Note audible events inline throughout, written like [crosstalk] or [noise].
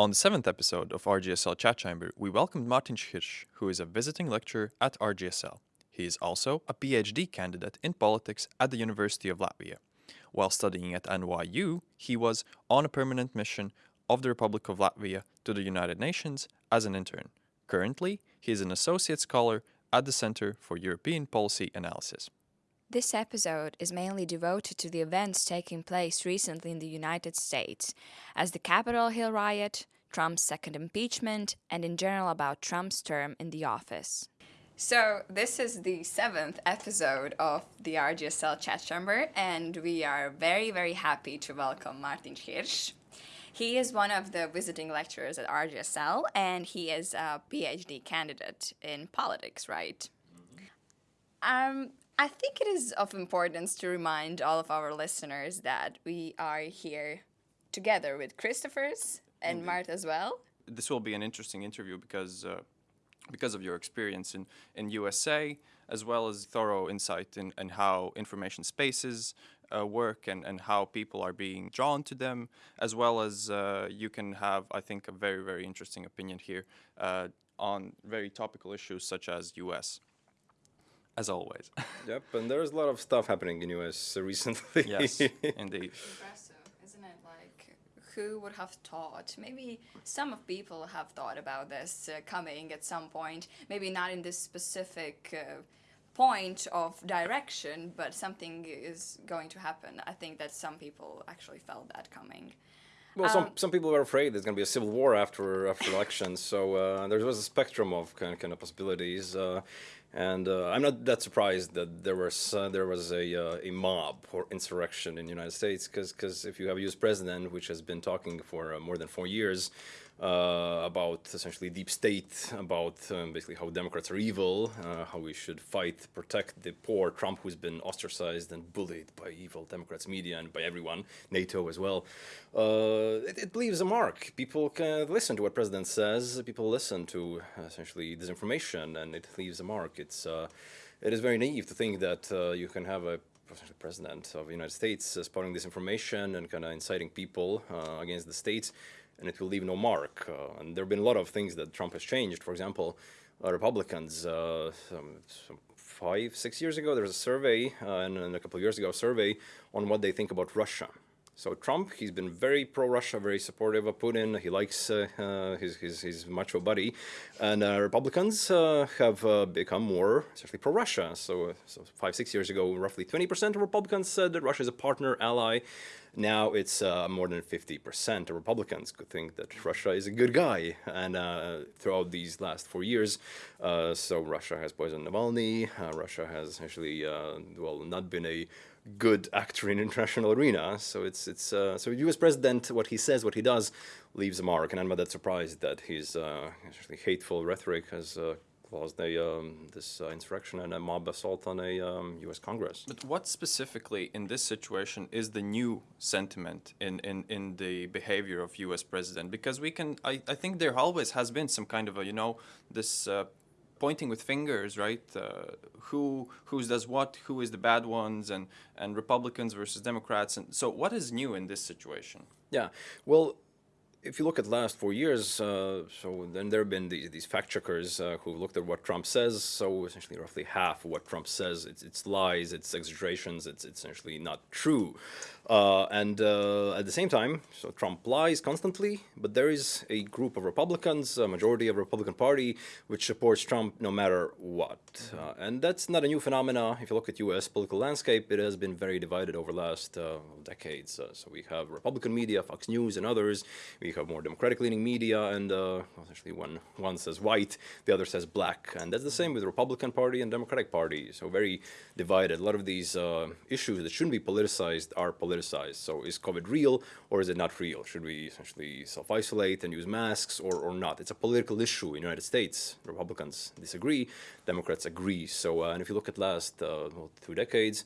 On the seventh episode of RGSL Chat Chamber, we welcomed Martin Hirsch, who is a visiting lecturer at RGSL. He is also a PhD candidate in politics at the University of Latvia. While studying at NYU, he was on a permanent mission of the Republic of Latvia to the United Nations as an intern. Currently, he is an associate scholar at the Center for European Policy Analysis. This episode is mainly devoted to the events taking place recently in the United States, as the Capitol Hill riot, Trump's second impeachment, and in general about Trump's term in the office. So, this is the seventh episode of the RGSL chat chamber, and we are very, very happy to welcome Martin Hirsch. He is one of the visiting lecturers at RGSL, and he is a PhD candidate in politics, right? Um, I think it is of importance to remind all of our listeners that we are here together with Christopher's and Indeed. Mart as well. This will be an interesting interview because uh, because of your experience in, in USA, as well as thorough insight in, in how information spaces uh, work and, and how people are being drawn to them, as well as uh, you can have, I think, a very, very interesting opinion here uh, on very topical issues such as US, as always. [laughs] Yep, and there's a lot of stuff happening in US recently. yes, [laughs] indeed. Impressive, isn't it? Like, who would have thought? Maybe some of people have thought about this uh, coming at some point. Maybe not in this specific uh, point of direction, but something is going to happen. I think that some people actually felt that coming. Well, some Um, some people were afraid there's going to be a civil war after after elections, so uh, there was a spectrum of kind of, kind of possibilities, uh, and uh, I'm not that surprised that there was uh, there was a uh, a mob or insurrection in the United States, because because if you have a U.S. president which has been talking for uh, more than four years uh, about essentially deep state, about um, basically how Democrats are evil, uh, how we should fight, protect the poor Trump who's been ostracized and bullied by evil Democrats media and by everyone, NATO as well. Uh, it, it leaves a mark. People can listen to what president says. People listen to uh, essentially disinformation, and it leaves a mark. It's uh, it is very naive to think that uh, you can have a president of the United States spouting disinformation and kind of inciting people against the states, and it will leave no mark. Uh, and there have been a lot of things that Trump has changed. For example, uh, Republicans, uh, some, some five, six years ago, there was a survey, uh, and, and a couple of years ago, a survey on what they think about Russia. So Trump, he's been very pro-Russia, very supportive of Putin. He likes uh, uh, his, his, his macho buddy. And uh, Republicans uh, have uh, become more, especially pro-Russia. So, uh, so five, six years ago, roughly 20% of Republicans said that Russia is a partner, ally. Now it's more than 50% of Republicans could think that Russia is a good guy. And throughout these last four years, so Russia has poisoned Navalny. Russia has actually, well, not been a good actor in international arena. So it's it's uh, so U.S. president, what he says, what he does, leaves a mark. And I'm not that surprised that his uh, hateful rhetoric has uh, caused a um, this uh, insurrection and a mob assault on a um, U.S. Congress. But what specifically in this situation is the new sentiment in, in, in the behavior of U.S. president? Because we can, I, I think there always has been some kind of a, you know, this uh, pointing with fingers, right? Uh, who who does what? Who is the bad ones? And and Republicans versus Democrats. And so, what is new in this situation? Yeah, well, if you look at last four years, uh, so then there have been these, these fact checkers uh, who looked at what Trump says. So essentially, roughly half of what Trump says, it's, it's lies, it's exaggerations, it's, it's essentially not true. Uh, and uh, at the same time, so Trump lies constantly, but there is a group of Republicans, a majority of Republican Party, which supports Trump no matter what. Uh, and that's not a new phenomena. If you look at U.S. political landscape, it has been very divided over the last uh, decades. So we have Republican media, Fox News, and others. We have more Democratic-leaning media, and uh, essentially one one says white, the other says black, and that's the same with Republican Party and Democratic Party. So very divided. A lot of these uh, issues that shouldn't be politicized are politicized. So is COVID real or is it not real? Should we essentially self-isolate and use masks or, or not? It's a political issue in the United States. Republicans disagree, Democrats agree. So uh, and if you look at last uh, well, two decades,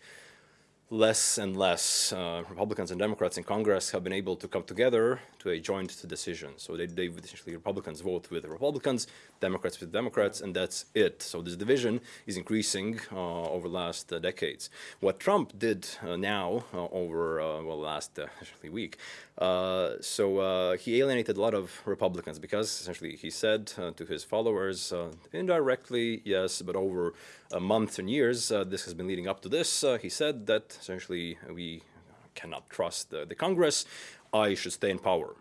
less and less uh, Republicans and Democrats in Congress have been able to come together to a joint decision. So they, they essentially Republicans vote with Republicans, Democrats with Democrats, and that's it. So this division is increasing uh, over the last uh, decades. What Trump did uh, now uh, over uh, well last essentially week, so he alienated a lot of Republicans because essentially he said to his followers indirectly, yes, but over months and years, this has been leading up to this. he said that essentially we cannot trust the, the Congress. I should stay in power.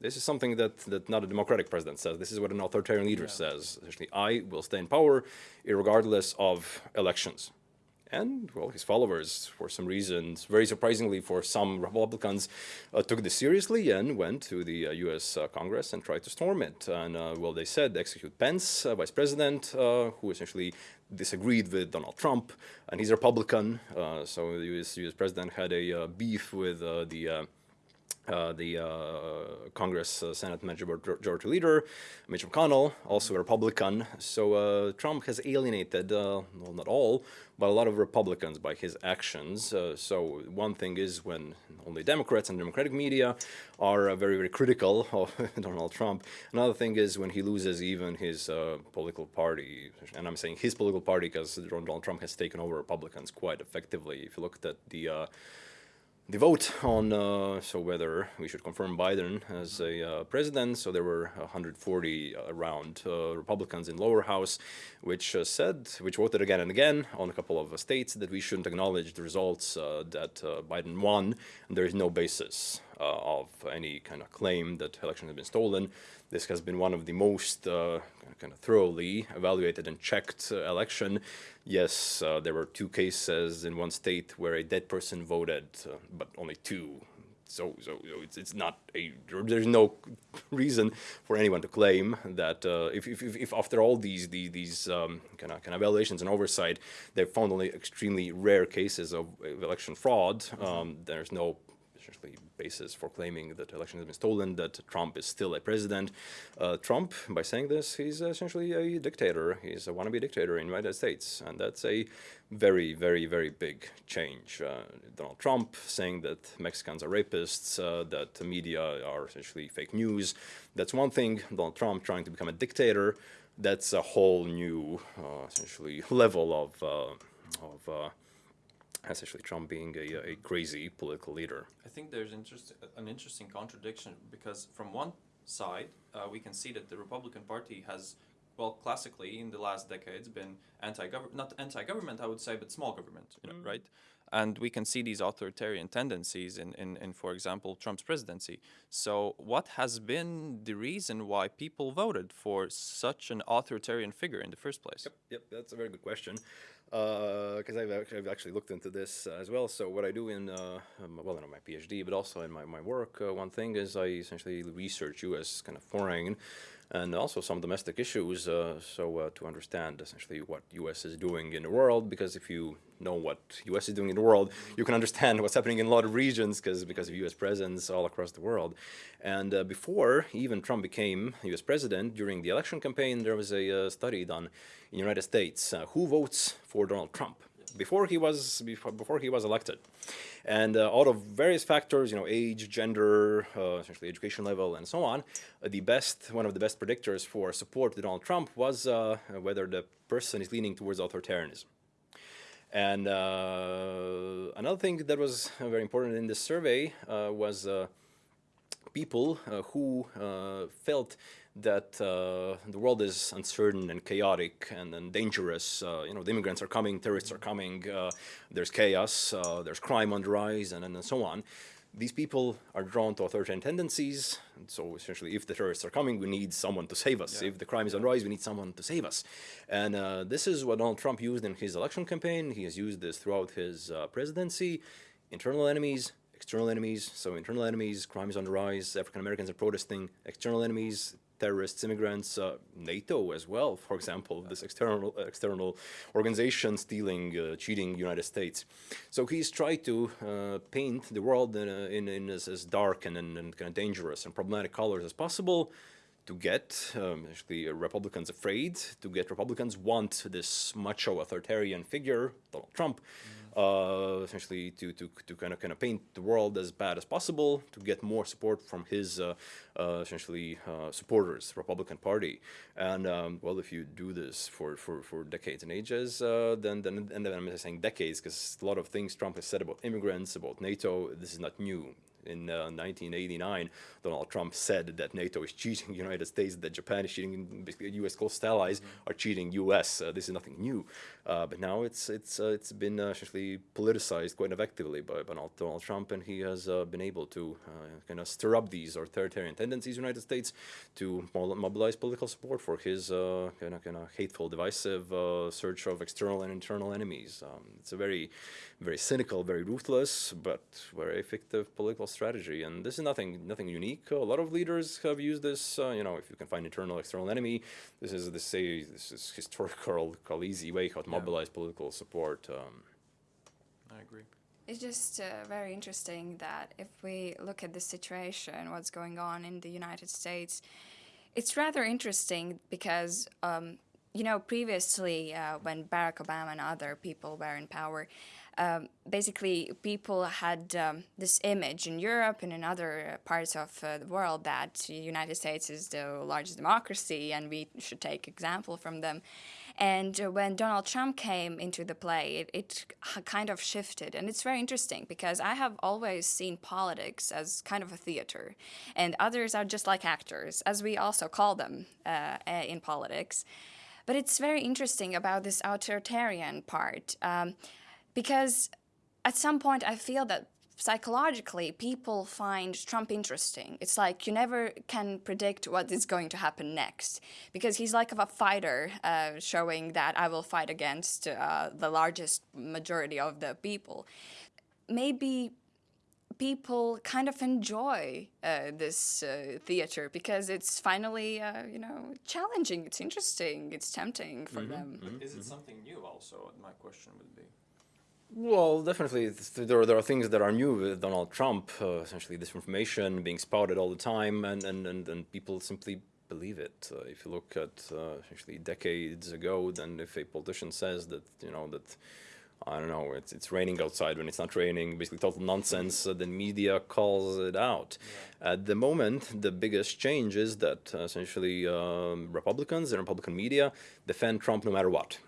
This is something that, that not a democratic president says. This is what an authoritarian leader yeah. says. Essentially, I will stay in power regardless of elections. And, well, his followers, for some reasons, very surprisingly for some Republicans, uh, took this seriously and went to the uh, U.S. Uh, Congress and tried to storm it. And, uh, well, they said execute Pence, uh, vice president, uh, who essentially disagreed with Donald Trump, and he's a Republican. so the U.S. US president had a beef with the uh, the uh, Congress uh, Senate Majority Leader, Mitch McConnell, also a Republican. So Trump has alienated, well, not all, but a lot of Republicans by his actions. Uh, so one thing is when only Democrats and Democratic media are uh, very, very critical [laughs] of Donald Trump. Another thing is when he loses even his uh, political party, and I'm saying his political party because Donald Trump has taken over Republicans quite effectively. If you looked at the the vote on uh, so whether we should confirm Biden as a uh, president. So there were 140 around uh, Republicans in lower house, which uh, said, which voted again and again on a couple of states that we shouldn't acknowledge the results uh, that uh, Biden won. And there is no basis of any kind of claim that election has been stolen. This has been one of the most kind of thoroughly evaluated and checked election yes, uh, there were two cases in one state where a dead person voted, uh, but only two. So, so, so, it's, it's not a, there's no reason for anyone to claim that uh, if, if, if, after all these, these, these um, kind, of, kind of evaluations and oversight, they've found only extremely rare cases of election fraud, um, there's no essentially basis for claiming that election has been stolen, that Trump is still a president. Uh, Trump, by saying this, he's essentially a dictator. He's a wannabe dictator in the United States, and that's a very, very, very big change. Uh, Donald Trump saying that Mexicans are rapists, uh, that the media are essentially fake news. That's one thing. Donald Trump trying to become a dictator. That's a whole new, uh, essentially, level of uh, of uh, essentially Trump being a, a crazy political leader. I think there's interest, an interesting contradiction because from one side, uh, we can see that the Republican Party has, well, classically in the last decades been anti-government, not anti-government, I would say, but small government, you know, mm. right? And we can see these authoritarian tendencies in, in, in, for example, Trump's presidency. So what has been the reason why people voted for such an authoritarian figure in the first place? Yep, yep that's a very good question because uh, I've, I've actually looked into this uh, as well. So what I do in, uh, um, well, in my PhD, but also in my, my work, uh, one thing is I essentially research U.S. kind of foreign and also some domestic issues uh, so uh, to understand essentially what US is doing in the world because if you know what US is doing in the world you can understand what's happening in a lot of regions because because of US presence all across the world. And uh, before even Trump became US president during the election campaign there was a uh, study done in the United States uh, who votes for Donald Trump before he was before, before he was elected. And uh, out of various factors, you know, age, gender, uh, essentially education level, and so on, uh, the best, one of the best predictors for support to Donald Trump was uh, whether the person is leaning towards authoritarianism. And uh, another thing that was very important in this survey uh, was people who felt that uh, the world is uncertain and chaotic and, and dangerous. Uh, you know, the immigrants are coming, terrorists are coming, uh, there's chaos, uh, there's crime on the rise, and, and so on. These people are drawn to authoritarian tendencies. So essentially, if the terrorists are coming, we need someone to save us. Yeah. If the crime is on the rise, we need someone to save us. And uh, this is what Donald Trump used in his election campaign. He has used this throughout his uh, presidency. Internal enemies, external enemies. So internal enemies, crime is on the rise, African Americans are protesting. External enemies, terrorists, immigrants, uh, NATO as well, for example, this external external organization stealing, uh, cheating United States. So he's tried to uh, paint the world in, in, in as, as, dark and, and, and, kind of dangerous and problematic colors as possible to get um, actually uh, Republicans afraid, to get Republicans want this macho authoritarian figure, Donald Trump, uh, essentially to, to, to kind of kind of paint the world as bad as possible, to get more support from his uh, uh, essentially uh, supporters, Republican Party. And um, well, if you do this for, for, for decades and ages, uh, then, then and then I'm saying decades because a lot of things Trump has said about immigrants, about NATO, this is not new in uh, 1989, Donald Trump said that NATO is cheating the [laughs] United States, that Japan is cheating, basically U.S. close allies mm -hmm. are cheating U.S. Uh, this is nothing new. Uh, but now it's it's uh, it's been uh, essentially politicized quite effectively by Donald, Trump, and he has uh, been able to kind of stir up these authoritarian tendencies in the United States to mobilize political support for his kind of kind of hateful, divisive search of external and internal enemies. Um, it's a very very cynical, very ruthless, but very effective political strategy. And this is nothing nothing unique. A lot of leaders have used this. Uh, you know, if you can find internal, external enemy, this is this say this is historical, easy way how. Mobilize political support. Um, I agree. It's just uh, very interesting that if we look at the situation, what's going on in the United States, it's rather interesting because, um, you know, previously uh, when Barack Obama and other people were in power, um, basically people had um, this image in Europe and in other parts of uh, the world that the United States is the largest democracy and we should take example from them. And uh, when Donald Trump came into the play, it, it kind of shifted. And it's very interesting because I have always seen politics as kind of a theater, and others are just like actors, as we also call them uh, in politics. But it's very interesting about this authoritarian part. Um, because at some point I feel that psychologically people find Trump interesting. It's like you never can predict what is going to happen next because he's like of a fighter uh, showing that I will fight against uh, the largest majority of the people. Maybe people kind of enjoy uh, this uh, theater because it's finally, uh, you know, challenging, it's interesting, it's tempting for mm -hmm, them. Mm -hmm, is it something new also, my question would be? Well, definitely, there, there are things that are new with Donald Trump, uh, essentially disinformation being spouted all the time, and, and, and, and people simply believe it. Uh, if you look at uh, essentially decades ago, then if a politician says that, you know, that, I don't know, it's, it's raining outside when it's not raining, basically total nonsense, uh, then media calls it out. Yeah. At the moment, the biggest change is that uh, essentially um, Republicans and Republican media defend Trump no matter what.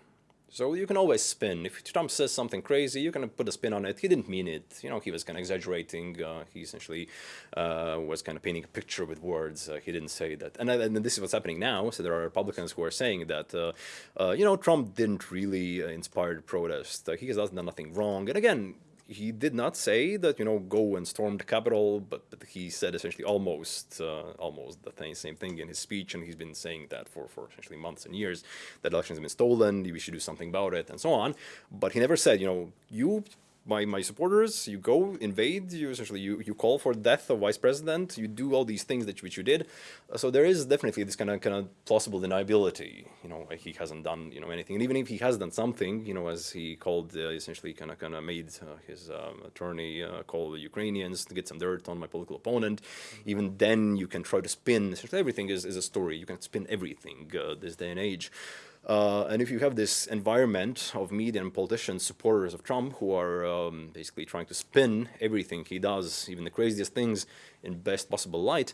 So you can always spin. If Trump says something crazy, you can put a spin on it. He didn't mean it. You know, he was kind of exaggerating. Uh, he essentially uh, was kind of painting a picture with words. Uh, he didn't say that. And, and, this is what's happening now. So there are Republicans who are saying that, uh, uh, you know, Trump didn't really uh, inspire protest. he has done nothing wrong. And again, he did not say that you know go and storm the Capitol, but, but he said essentially almost uh, almost the th same thing in his speech, and he's been saying that for for essentially months and years that elections have been stolen, we should do something about it, and so on. But he never said you know you my, my supporters, you go invade, you essentially you, you call for death of vice president, you do all these things that which you did. Uh, so there is definitely this kind of kind of plausible deniability. You know, he hasn't done you know anything, and even if he has done something, you know, as he called uh, essentially kind of kind of made uh, his um, attorney uh, call the Ukrainians to get some dirt on my political opponent. Even then, you can try to spin. Essentially, everything is is a story. You can spin everything uh, this day and age. Uh, and if you have this environment of media and politicians, supporters of Trump, who are um, basically trying to spin everything he does, even the craziest things, in best possible light,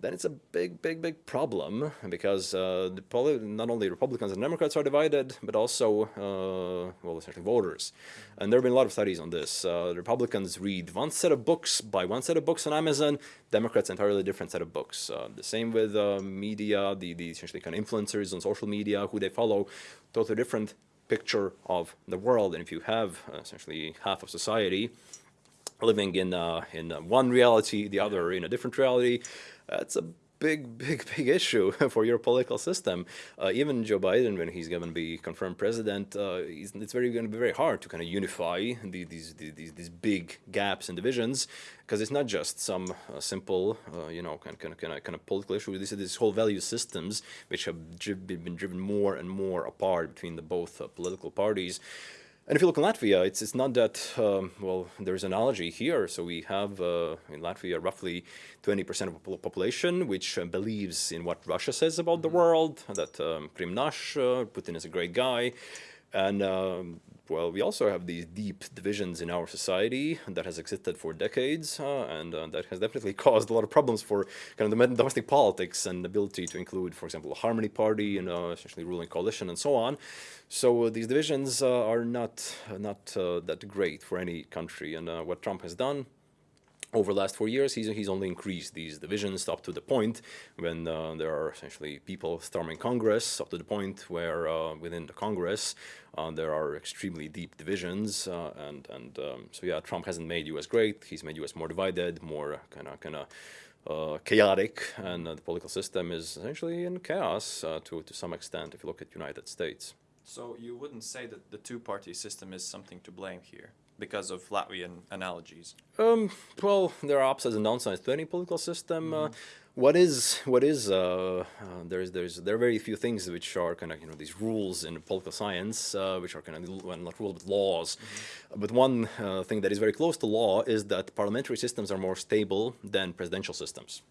then it's a big, big, big problem because uh, not only Republicans and Democrats are divided, but also, uh, well, essentially voters. And there have been a lot of studies on this. Uh, Republicans read one set of books, buy one set of books on Amazon, Democrats entirely different set of books. Uh, the same with uh, media, the, the essentially kind of influencers on social media, who they follow, totally different picture of the world. And if you have uh, essentially half of society living in, in one reality, the other in a different reality, that's a big, [laughs] big, big issue [laughs] for your political system. Uh, even Joe Biden, when he's going to be confirmed president, uh, it's very going to be very hard to kind of unify the, these, these these big gaps and divisions because it's not just some uh, simple, uh, you know, kind kind kind of kind of political issue. This is this whole value systems which have been driven more and more apart between the both uh, political parties. And if you look in Latvia, it's, it's not that, um, well, there's an analogy here. So we have uh, in Latvia roughly 20% of the population which uh, believes in what Russia says about the world, that um, Krim nash, uh, Putin is a great guy. And um, well, we also have these deep divisions in our society that has existed for decades, uh, and uh, that has definitely [laughs] caused a lot of problems for kind of the domestic politics and ability to include, for example, a Harmony Party and uh, essentially ruling coalition and so on. So uh, these divisions uh, are not not uh, that great for any country, and what Trump has done over the last four years, he's, he's only increased these divisions up to the point when uh, there are essentially people storming Congress, up to the point where uh, within the Congress uh, there are extremely deep divisions. Uh, and and um, so, yeah, Trump hasn't made U.S. great. He's made U.S. more divided, more kind of kind of uh, chaotic, and uh, the political system is essentially in chaos to, to some extent if you look at United States. So you wouldn't say that the two-party system is something to blame here? Because of Latvian analogies? Um, well, there are upsides and downsides to any political system. Mm -hmm. uh, mm-hmm what is what is uh, uh, there's there's there are very few things which are kind of you know these rules in political science uh, which are kind of well, not rules but laws mm -hmm. but one uh, thing that is very close to law is that parliamentary systems are more stable than presidential systems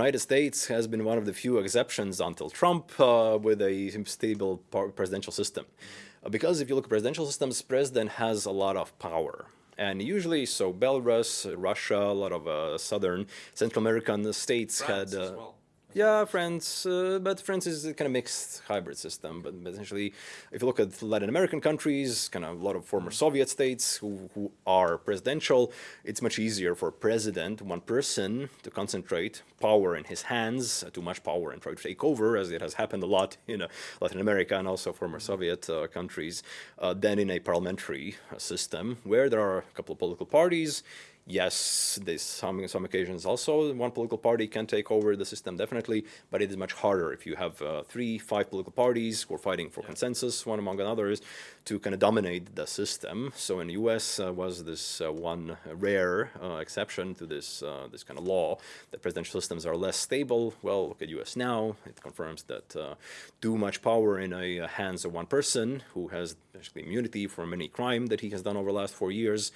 United States has been one of the few exceptions until Trump uh, with a stable presidential system mm -hmm. Because if you look at presidential systems president has a lot of power and usually, so Belarus, Russia, a lot of uh, southern Central American states France had. Uh, well. Yeah, France, uh, but France is a kind of mixed hybrid system. But, essentially, if you look at Latin American countries, kind of a lot of former Soviet states who, who are presidential, it's much easier for a president, one person, to concentrate power in his hands, uh, too much power and try to take over, as it has happened a lot [laughs] in uh, Latin America and also former Soviet uh, countries, uh, than in a parliamentary uh, system where there are a couple of political parties yes, there's some some occasions also one political party can take over the system definitely, but it is much harder if you have uh, three, five political parties who are fighting for yeah. consensus, one among others, to kind of dominate the system. So in the U.S. Uh, was this uh, one rare uh, exception to this uh, this kind of law that presidential systems are less stable. Well, look at U.S. now; it confirms that uh, too much power in the hands of one person who has basically immunity from any crime that he has done over the last four years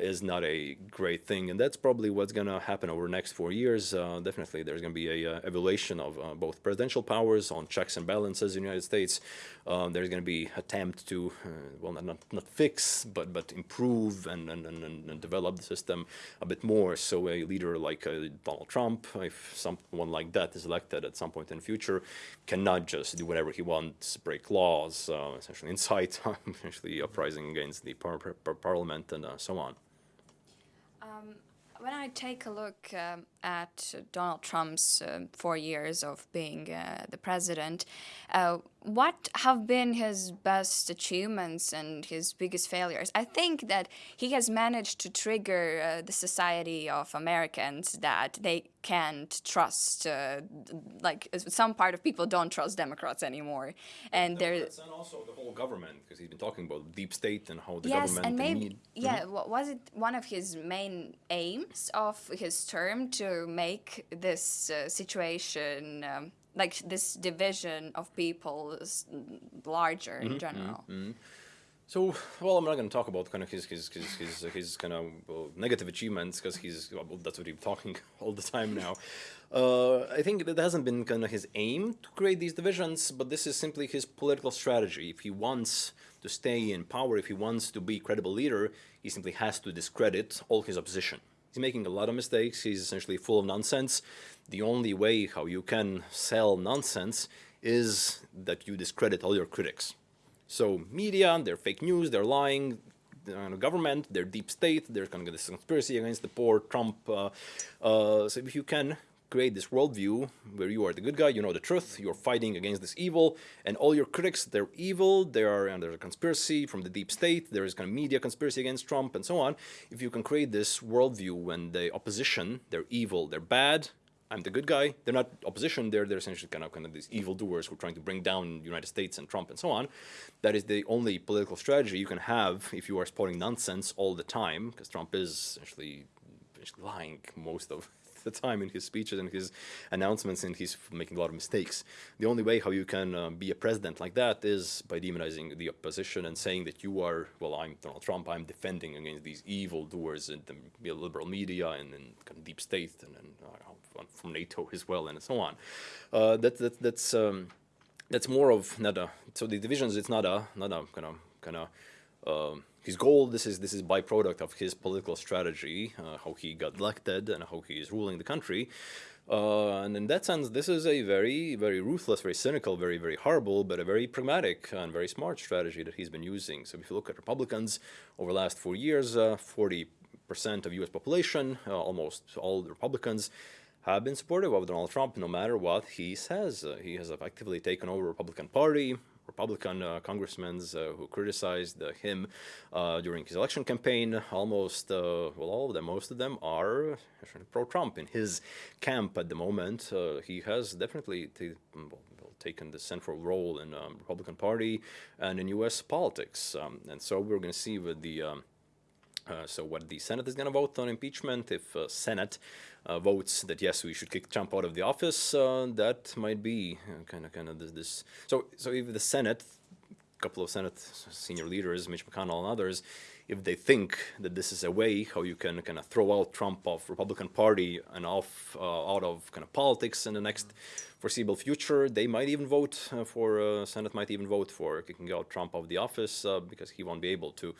is not a great thing. And that's probably what's going to happen over the next four years. Definitely, there's going to be a evaluation of both presidential powers on checks and balances in the United States. Um, there's going to be attempt to, uh, well, not, not fix, but but improve and, and, and, and, develop the system a bit more. So a leader like uh, Donald Trump, if someone like that is elected at some point in the future, cannot just do whatever he wants, break laws, essentially incite, [laughs] essentially uprising against the par par parliament and so on. Um, when I take a look um, at Donald Trump's uh, four years of being uh, the president, uh, what have been his best achievements and his biggest failures? I think that he has managed to trigger uh, the society of Americans that they can't trust, uh, like some part of people don't trust Democrats anymore, and there's and also the whole government because he's been talking about deep state and how the yes, government and maybe need, yeah, mm -hmm. was it one of his main aims of his term to make this uh, situation? Um, like this division of people larger mm -hmm, in mm-hmm, general. Mm -hmm. So, well, I'm not going to talk about kind of his his his his, his kind of well, negative achievements because he's well, that's what he's talking [laughs] all the time now. Uh, I think that hasn't been kind of his aim to create these divisions, but this is simply his political strategy. If he wants to stay in power, if he wants to be a credible leader, he simply has to discredit all his opposition. Making a lot of mistakes. He's essentially full of nonsense the only way how you can sell nonsense is that you discredit all your critics. So media, they're fake news, they're lying, the government, they're deep state, there's kind of this conspiracy against the poor, Trump. Uh, uh, so if you can create this worldview where you are the good guy, you know the truth, you're fighting against this evil, and all your critics, they're evil, they are under a conspiracy from the deep state, there is kind of media conspiracy against Trump, and so on. If you can create this worldview when the opposition, they're evil, they're bad, I'm the good guy. They're not opposition. They're they're essentially kind of kind of these evildoers who are trying to bring down the United States and Trump and so on. That is the only political strategy you can have if you are spouting nonsense all the time, because Trump is essentially, lying most of [laughs] the time in his speeches and his announcements, and he's making a lot of mistakes. The only way how you can uh, be a president like that is by demonizing the opposition and saying that you are, well, I'm Donald Trump, I'm defending against these evil doers in the liberal media and, and kind of deep state and, and uh, from NATO as well, and so on. Uh, that, that, that's um, that's more of not a so the divisions it's not a not a kind of kind of um, his goal this is this is byproduct of his political strategy uh, how he got elected and how he is ruling the country uh, and in that sense this is a very very ruthless very cynical very very horrible but a very pragmatic and very smart strategy that he's been using so if you look at republicans over the last four years 40 uh, percent of us population uh, almost all republicans have been supportive of Donald Trump no matter what he says. Uh, he has effectively taken over the Republican Party. Republican uh, congressmen uh, who criticized uh, him uh, during his election campaign, almost, well, all of them, most of them are pro-Trump in his camp at the moment. he has definitely well, taken the central role in um, Republican Party and in U.S. politics. Um, and so we're going to see with the um, uh, so what the Senate is going to vote on impeachment, if uh, Senate uh, votes that yes, we should kick Trump out of the office, uh, that might be kind of kind of this, this. So so if the Senate, a couple of Senate senior leaders, Mitch McConnell and others, if they think that this is a way how you can kind of throw out Trump off Republican Party and off uh, out of kind of politics in the next foreseeable future, they might even vote uh, for Senate might even vote for kicking out Trump of the office because he won't be able to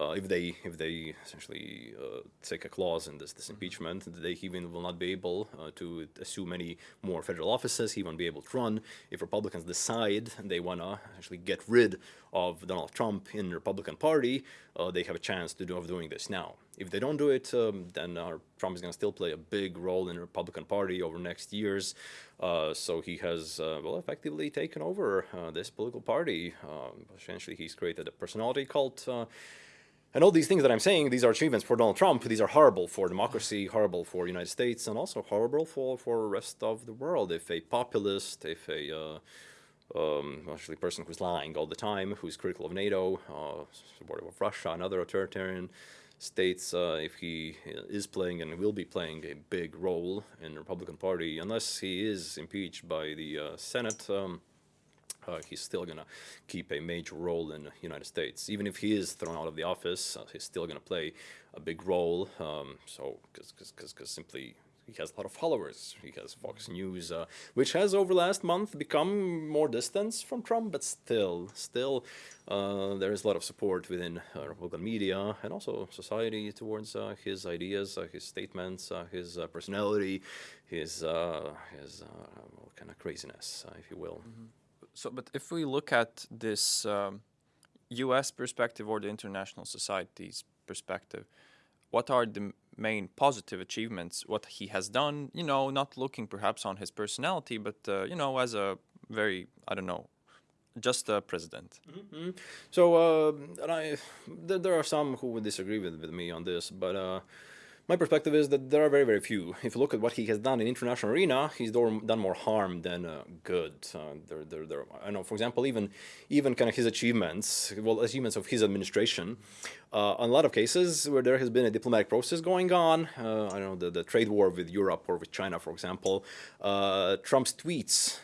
uh, if they if they essentially uh, take a clause in this this impeachment, they even will not be able uh, to assume any more federal offices. He won't be able to run. If Republicans decide they want to actually get rid of Donald Trump in the Republican Party, uh, they have a chance to do of doing this now. If they don't do it, um, then uh, Trump is going to still play a big role in the Republican Party over next years. Uh, so he has well effectively taken over this political party. Um, essentially, he's created a personality cult. And all these things that I'm saying, these are achievements for Donald Trump. These are horrible for democracy, horrible for the United States, and also horrible for for the rest of the world. If a populist, if a uh, um, actually person who's lying all the time, who's critical of NATO, uh, supportive of Russia and other authoritarian states, uh, if he is playing and will be playing a big role in the Republican Party, unless he is impeached by the uh, Senate. Um, uh, he's still going to keep a major role in the United States. Even if he is thrown out of the office, uh, he's still going to play a big role. Um, so, because simply he has a lot of followers. He has Fox News, uh, which has over last month become more distance from Trump, but still, still, uh, there is a lot of support within uh, Republican media and also society towards uh, his ideas, uh, his statements, uh, his personality, his his kind of craziness, if you will. Mm -hmm. So, but if we look at this um, U.S. perspective or the international society's perspective, what are the main positive achievements? What he has done, you know, not looking perhaps on his personality, but uh, you know, as a very, I don't know, just a president. Mm -hmm. So, uh, I, th there are some who would disagree with, with me on this, but. Uh, my perspective is that there are very, very few. If you look at what he has done in international arena, he's done more harm than uh, good. Uh, there, there, there, I know, for example, even, even kind of his achievements, well, achievements of his administration, uh, on a lot of cases where there has been a diplomatic process going on, uh, I don't know, the, the trade war with Europe or with China, for example, uh, Trump's tweets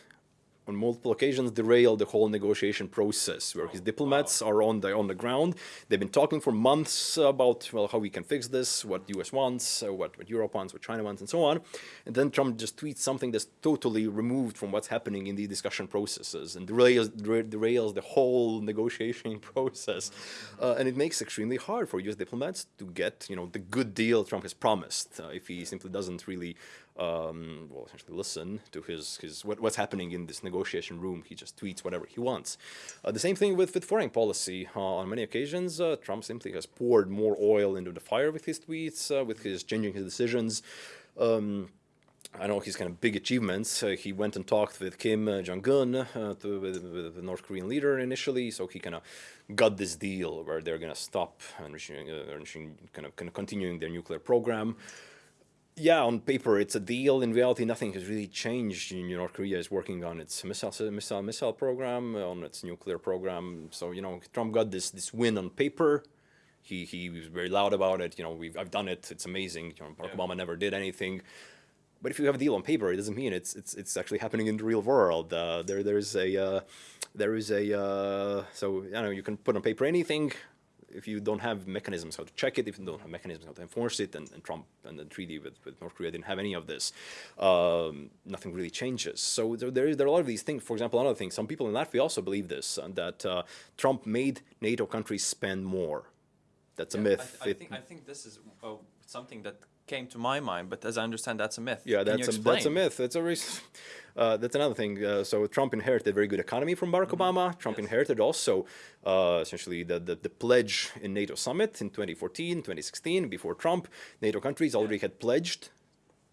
on multiple occasions derailed the whole negotiation process where his diplomats are on the on the ground. They've been talking for months about well how we can fix this what the US wants uh, what, what Europe wants what China wants and so on. And then Trump just tweets something that's totally removed from what's happening in the discussion processes and derails, derails the whole [laughs] negotiation [laughs] process. Uh, and it makes it extremely hard for US diplomats to get you know the good deal Trump has promised uh, if he simply doesn't really um, well, essentially listen to his, his what, what's happening in this negotiation room. He just tweets whatever he wants. Uh, the same thing with, with foreign policy. Uh, on many occasions, uh, Trump simply has poured more oil into the fire with his tweets, uh, with his changing his decisions. Um, I know his kind of big achievements. Uh, he went and talked with Kim uh, Jong-un, uh, with, with, the North Korean leader initially, so he kind of got this deal where they're going to stop enriching, enriching, kind of, kind of continuing their nuclear program yeah, on paper it's a deal. In reality, nothing has really changed. You know, North Korea is working on its missile missile missile program, on its nuclear program. So you know, Trump got this this win on paper. He he was very loud about it. You know, we've I've done it. It's amazing. You know, Barack yeah. Obama never did anything. but if you have a deal on paper, it doesn't mean it's it's it's actually happening in the real world. Uh, there there's a uh, there is a uh, so you know you can put on paper anything. If you don't have mechanisms how to check it, if you don't have mechanisms how to enforce it, and, and Trump and the treaty with, with North Korea didn't have any of this, um, nothing really changes. So there, there, is, there are a lot of these things. For example, another thing, some people in Latvia also believe this, uh, that uh, Trump made NATO countries spend more. That's a myth. I, I, think, I think this is uh, something that came to my mind, but as I understand, that's a myth. Yeah, that's a, that's a myth. That's a reason. [laughs] Uh, that's another thing. Uh, so Trump inherited a very good economy from Barack Obama. Trump Yes. inherited also uh, essentially the, the, the pledge in NATO summit in 2014, 2016. Before Trump, NATO countries already had pledged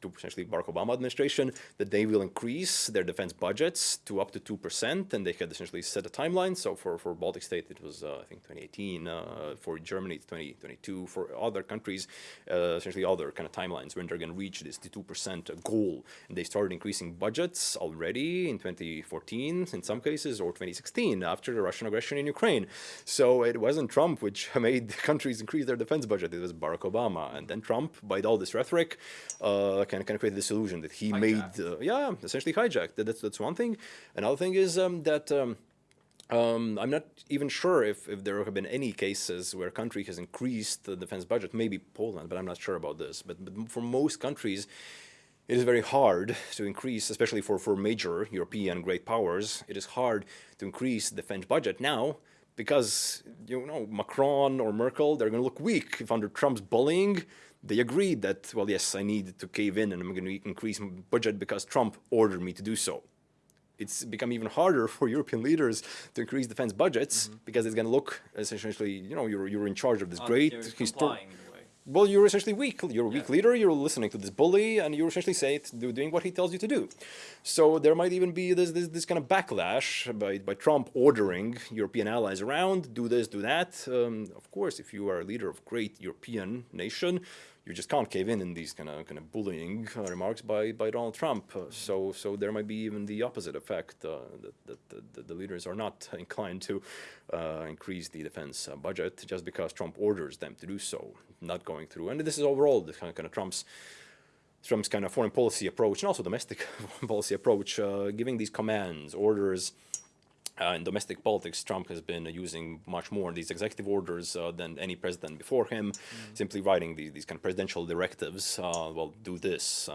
to essentially Barack Obama administration that they will increase their defense budgets to up to 2%, and they had essentially set a timeline. So for, for Baltic state, it was, uh, I think, 2018. Uh, for Germany, it's 2022. For other countries, uh, essentially other kind of timelines when they're going to reach this 2% goal. And they started increasing budgets already in 2014, in some cases, or 2016, after the Russian aggression in Ukraine. So it wasn't Trump which [laughs] made countries increase their defense budget. It was Barack Obama. And then Trump, by all this rhetoric, kind of kind of created this illusion that he made, uh, yeah, essentially hijacked. That- That's that's one thing. Another thing is um, that. Um, um, I'm not even sure if, if there have been any cases where a country has increased the defense budget. Maybe Poland, but I'm not sure about this. But, but for most countries, it is very hard to increase, especially for, for major European great powers. It is hard to increase the defense budget now because you know Macron or Merkel they're going to look weak if under Trump's bullying they agreed that well yes I need to cave in and I'm going to increase my budget because Trump ordered me to do so it's become even harder [laughs] for European leaders to increase defense budgets because it's going to look essentially, you know, you're, you're in charge of this Uh, great you're histor- complying in a way. Well, you're essentially weak. You're a weak Yeah. leader. You're listening to this bully, and you're essentially saying do, doing what he tells you to do. So there might even be this this, this kind of backlash by, by Trump ordering European allies around, do this, do that. Um, of course, if you are a leader of great European nation, you just can't cave in in these kind of kind of bullying uh, remarks by, by Donald Trump. Uh, so so there might be even the opposite effect uh, that, that, that, the leaders are not [laughs] inclined to uh, increase the defense uh, budget just because Trump orders them to do so, not going through. And this is overall the kind of, kind of Trump's Trump's kind of foreign policy approach and also domestic [laughs] policy approach, uh, giving these commands, orders. Uh, in domestic politics, Trump has been using much more these executive orders uh, than any president before him, simply writing these, these kind of presidential directives. Uh, well, do this.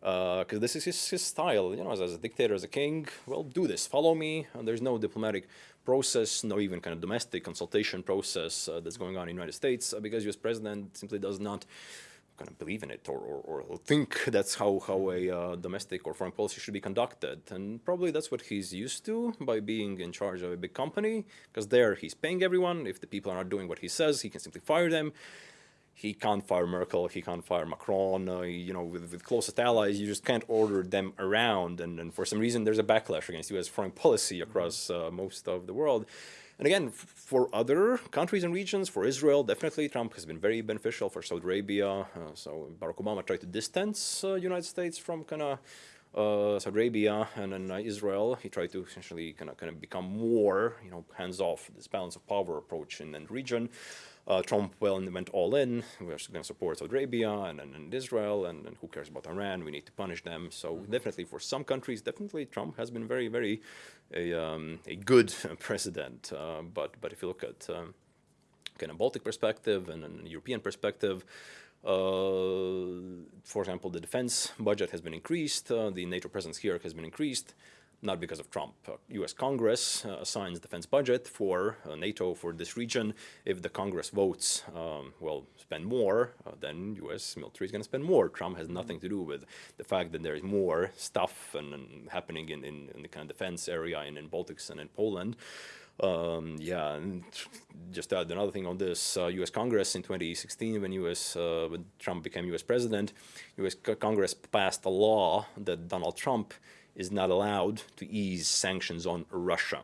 Because this is his, his style, you know, as, as a dictator, as a king. Well, do this, follow me. And there's no diplomatic process, no even kind of domestic consultation process uh, that's going on in the United States, uh, because U.S. president simply does not kind of believe in it or, or, or think [laughs] that's how, how a uh, domestic or foreign policy should be conducted. And probably that's what he's used to by being in charge of a big company, because there he's paying everyone. If the people are not doing what he says, he can simply fire them. He can't fire Merkel, he can't fire Macron, uh, you know, with, with closest allies, you just can't order them around. And, and for some reason, there's a backlash against US foreign policy across uh, most of the world. And again, for other countries and regions, for Israel, definitely Trump has been very beneficial for Saudi Arabia. Uh, so Barack Obama tried to distance uh, United States from kind of uh, Saudi Arabia and then uh, Israel. He tried to essentially kind of kind of become more, you know, hands off this balance of power approach in the region. Uh, Trump well went all in. We're going to support Saudi Arabia and, and, and Israel, and, and who cares about Iran? We need to punish them. So definitely for some countries, definitely Trump has been very, very a, um, a good [laughs] president. Uh, but but if you look at um, kind of Baltic perspective and a European perspective, uh, for example, the defense budget has been increased. Uh, the NATO presence here has been increased, not because of Trump. Uh, U.S. Congress uh, assigns defense budget for uh, NATO for this region. If the Congress votes, um, well, spend more, uh, then U.S. military is going to spend more. Trump has nothing to do with the fact that there is more stuff and, and happening in, in, in the kind of defense area in, in Baltics and in Poland. Um, yeah, and just to add another thing on this, uh, U.S. Congress in 2016, when U.S. Uh, when Trump became U.S. president, U.S. Congress passed a law that Donald Trump is not allowed to ease sanctions on Russia.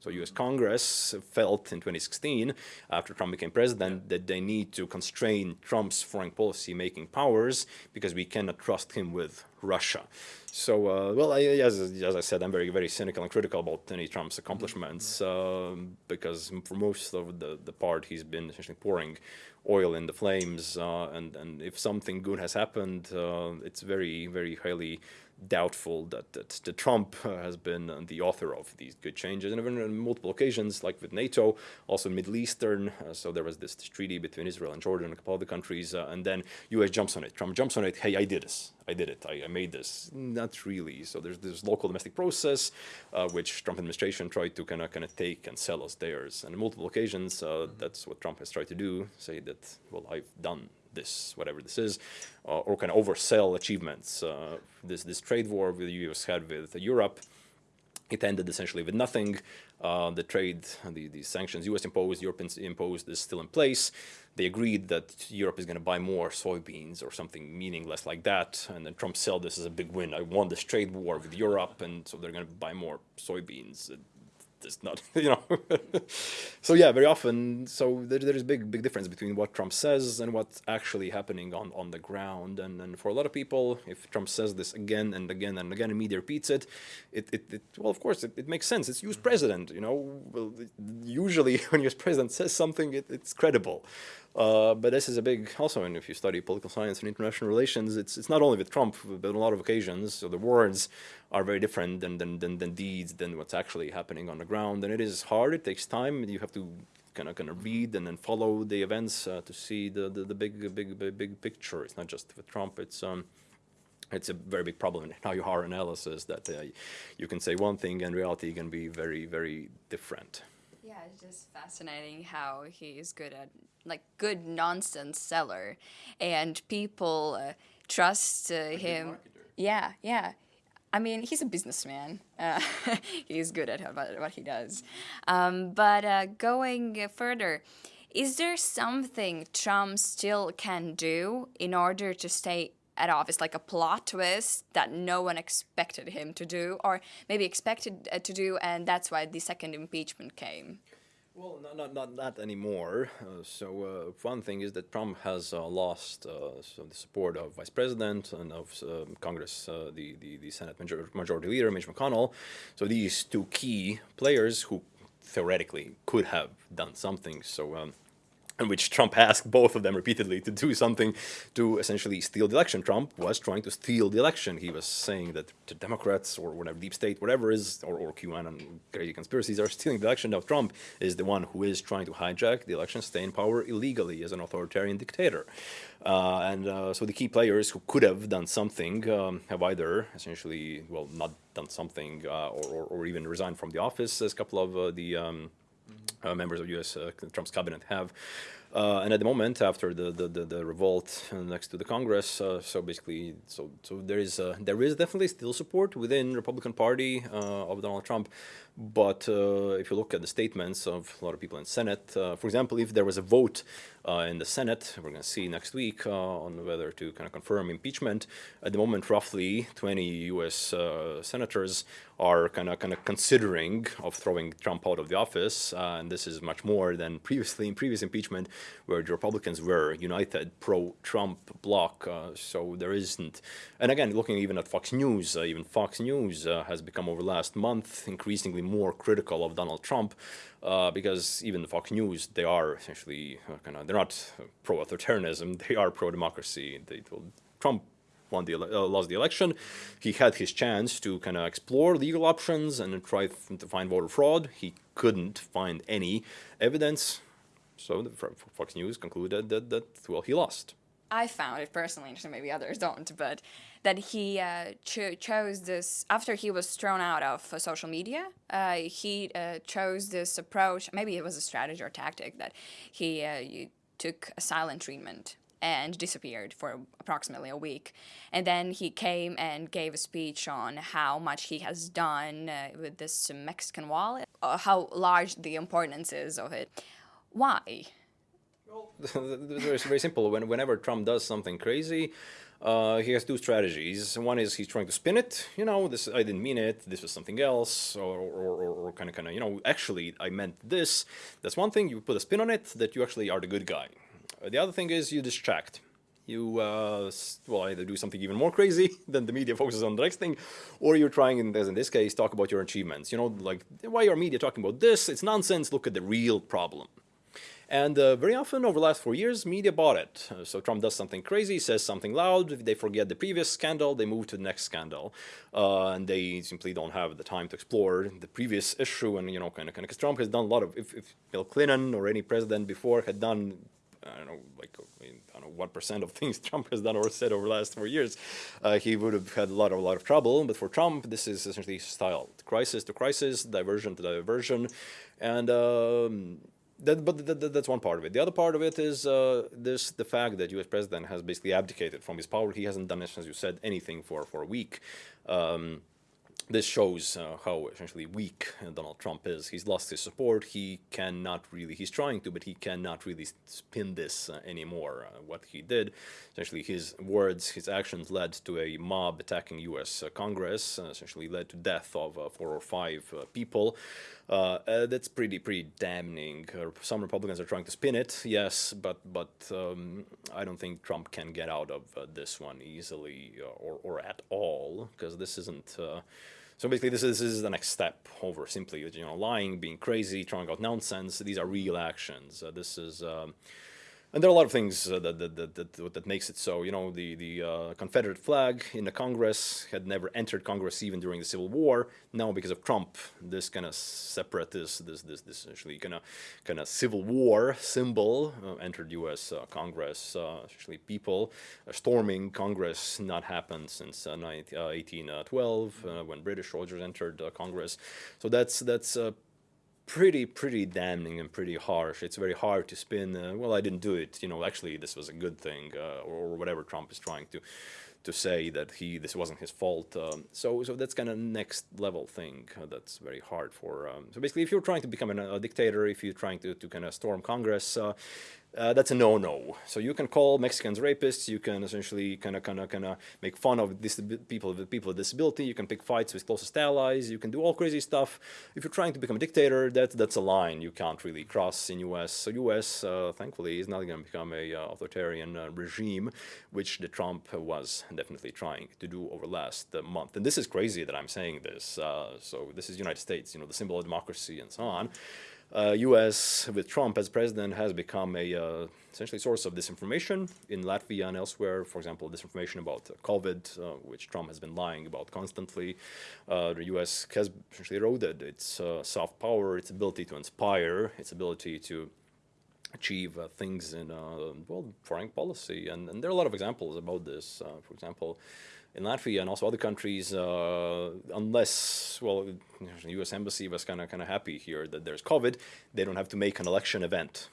So U.S. Congress felt in 2016, after Trump became president, that they need to constrain Trump's foreign policy making powers because we cannot trust him with Russia. So, uh, well, I, as, as I said, I'm very, very cynical and critical about any Trump's accomplishments um, because for most of the, the part he's been essentially pouring oil in the flames. Uh, and, and if something good has happened, uh, it's very, very highly doubtful that, that, that Trump uh, has been the author of these good changes. And even on multiple occasions, like with NATO, also Middle Eastern, uh, so there was this, treaty between Israel and Jordan and a couple other countries, uh, and then US jumps on it. Trump jumps on it, hey, I did this. I did it. I, I made this. Not really. So there's this local domestic process, uh, which Trump administration tried to kind of kind of take and sell as theirs. And on multiple occasions, uh, that's what Trump has tried to do, say that, well, I've done this, whatever this is, uh, or kind of oversell achievements. Uh, this, this trade war with the US had with Europe, it ended essentially with nothing. Uh, the trade, the, the sanctions US imposed, Europe imposed is still in place. They agreed that Europe is going to buy more soybeans or something meaningless like that. And then Trump said this as a big win. I won this trade war with Europe, and so they're going to buy more soybeans it's not, [laughs] you know. so yeah, very often, so there, there is big, big difference between what Trump says and what's actually happening on, on the ground. And, and for a lot of people, if Trump says this again and again and again, and media repeats it, it, it, it well, of course, it, it makes sense. It's U.S. president, you know. Well, usually [laughs] when U.S. president says something, it, it's credible. Uh, but this is a big, also, and if you study political science and international relations, it's, it's not only with Trump, but on a lot of occasions, so the words are very different than, than, than, than deeds, than what's actually happening on the ground. And it is hard, it takes time, you have to kind of kind of read and then follow the events uh, to see the, the, the big, big, big, big picture. It's not just with Trump, it's, um, it's a very big problem in how you hard analysis that uh, you can say one thing and reality can be very, very different. It's just fascinating how he is good at like good nonsense seller, and people uh, trust uh, him. Yeah, yeah. I mean, he's a businessman. Uh, [laughs] he's good at what he does. Um, but uh, going further, is there something Trump still can do in order to stay at office, like a plot twist that no one expected him to do, or maybe expected uh, to do, and that's why the second impeachment came? Well, not not not, not anymore. Uh, so uh, one thing is that Trump has uh, lost uh, so the support of Vice President and of um, Congress, uh, the, the the Senate Major Majority Leader Mitch McConnell. So these two key players who theoretically could have done something. So. Um, in which Trump asked both of them repeatedly to do something to essentially steal the election. Trump was trying to steal the election. He was saying that the Democrats or whatever, deep state, whatever is, or, or QAnon crazy conspiracies are stealing the election. Now Trump is the one who is trying to hijack the election, stay in power illegally as an authoritarian dictator. Uh, and uh, so the key players who could have done something um, have either essentially, well, not done something uh, or, or, or, even resigned from the office, as a couple of uh, the um, uh, members of U.S. Uh, Trump's cabinet have. Uh, and at the moment, after the the, the, the revolt next to the Congress, uh, so basically, so so there is uh, there is definitely still support within Republican Party uh, of Donald Trump, but if you look at the statements of a lot of people in Senate, for example, if there was a vote in the Senate, we're going to see next week on whether to kind of confirm impeachment. At the moment, roughly 20 U.S. senators are kind of kind of considering of throwing Trump out of the office, and this is much more than previously in previous impeachment where the Republicans were united pro-Trump bloc. Uh, so there isn't, and again, looking even at Fox News, uh, even Fox News uh, has become over the last month increasingly more critical of Donald Trump uh, because even Fox News, they are essentially uh, kind of, they're not pro-authoritarianism, they are pro-democracy. Trump won the uh, lost the election. He had his chance to kind of explore legal options and try to find voter fraud. He couldn't find any evidence. So the Fox News concluded that, that well, he lost. I found it personally interesting, maybe others don't, but that he uh, cho chose this, after he was thrown out of uh, social media, uh, he uh, chose this approach, maybe it was a strategy or tactic, that he uh, took a silent treatment and disappeared for approximately a week. And then he came and gave a speech on how much he has done uh, with this Mexican wall, how large the importance is of it. Why? Well, [laughs] it's very simple. When, whenever Trump does something crazy, uh, he has two strategies. One is he's trying to spin it. You know, this I didn't mean it. This was something else, or or, or kind of kind of you know, actually I meant this. That's one thing. You put a spin on it that you actually are the good guy. The other thing is you distract. You uh, well either do something even more crazy [laughs] than the media focuses on the next thing, or you're trying, in, as in this case, talk about your achievements. You know, like why are media talking about this? It's nonsense. Look at the real problem. And uh, very often over the last four years, media bought it. So Trump does something crazy, says something loud, they forget the previous scandal, they move to the next scandal. Uh, and they simply don't have the time to explore the previous issue. And, you know, kind of, kind of, because Trump has done a lot of, if, if Bill Clinton or any president before had done I don't know, like I, don't know what percent of [laughs] things Trump has done or said over the last four years, uh, he would have had a lot of a lot of trouble. But for Trump, this is essentially style: crisis to crisis, diversion to diversion, and um, that, but that, that's one part of it. The other part of it is uh, this: the fact that U.S. president has basically abdicated from his power. He hasn't done, as you said, anything for for a week. Um, this shows uh, how essentially weak Donald Trump is. He's lost his support. He cannot really, he's trying to, but he cannot really spin this uh, anymore. Uh, what he did, essentially his words, his actions led to a mob attacking U.S. Uh, Congress, uh, essentially led to death of uh, four or five people. That's pretty, pretty damning. some Republicans are trying to spin it, yes, but but um, I don't think Trump can get out of this one easily or, or at all, because this isn't so basically, this is, this is the next step over simply you know lying, being crazy, trying out nonsense. These are real actions. Uh, this is um, and there are a lot of things uh, that, that, that, that, that makes it so. You know, the, the uh, Confederate flag in the Congress had never entered Congress even during the Civil War. Now, because of Trump, this kind of separatist, this, this, this essentially kind of kind of Civil War symbol uh, entered U.S. Uh, Congress. Uh, actually, people uh, storming Congress not happened since 1812 when British soldiers entered Congress. So that's that's pretty, pretty damning and pretty harsh. It's very hard to spin, uh, well, I didn't do it, you know, actually this was a good thing, uh, or, whatever Trump is trying to to say that he this wasn't his fault. Um, so so that's kind of next level thing uh, that's very hard for. Um, so basically, if you're trying to become an, a dictator, if you're trying to, to kind of storm Congress, uh, that's a no-no. So you can call Mexicans rapists. You can essentially kind of, kind of, kind of make fun of this people with people with disability. You can pick fights with closest allies. You can do all crazy stuff. If you're trying to become a dictator, that that's a line you can't really cross in U.S. So U.S. Uh, thankfully is not going to become a uh, authoritarian uh, regime, which the Trump was definitely trying to do over last month. And this is crazy that I'm saying this. Uh, so this is United States, you know, the symbol of democracy and so on uh, U.S. with Trump as president has become a uh, essentially source of disinformation in Latvia and elsewhere. For example, disinformation about COVID, uh, which Trump has been lying about constantly. Uh, the U.S. has essentially eroded its uh, soft power, its ability to inspire, its ability to achieve uh, things in well foreign policy, and, and, there are a lot of examples about this. for example in Latvia and also other countries, uh, unless, well, the U.S. Embassy was kind of kind of happy here that there's COVID, they don't have to make an election event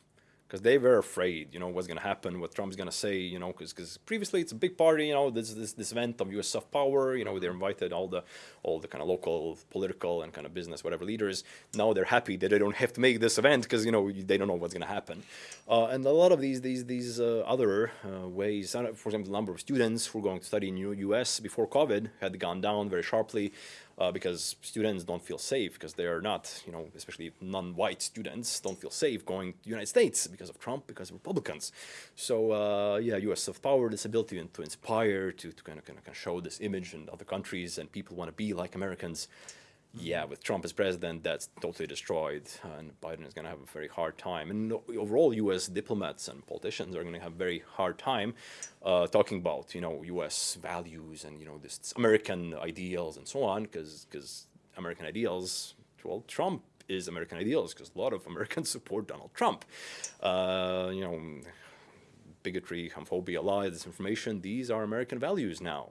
because they were afraid, you know, what's going to happen, what Trump's going to say, you know, because previously it's a big party, you know, this this this event of U.S. soft power, you know, they invited all the all the kind of local political and kind of business whatever leaders. Now they're happy that they don't have to make this event because you know they don't know what's going to happen, uh, and a lot of these these these uh, other uh, ways, for example, the number of students who are going to study in U.S. before COVID had gone down very sharply uh, because students don't feel safe because they are not, you know, especially non-white students don't feel safe going to the United States because of Trump, because of Republicans. So uh, yeah, U.S. soft power, this ability to inspire, to, to kind of, kind of show this image in other countries and people want to be like Americans yeah, with Trump as president, that's totally destroyed, and Biden is going to have a very hard time. And overall, U.S. diplomats and politicians are going to have a very hard time uh, talking about, you know, U.S. values and you know this American ideals and so on, because American ideals, well, Trump is American ideals because a lot of Americans [laughs] support Donald Trump. Uh, you know, bigotry, homophobia, lies, disinformation, these are American values now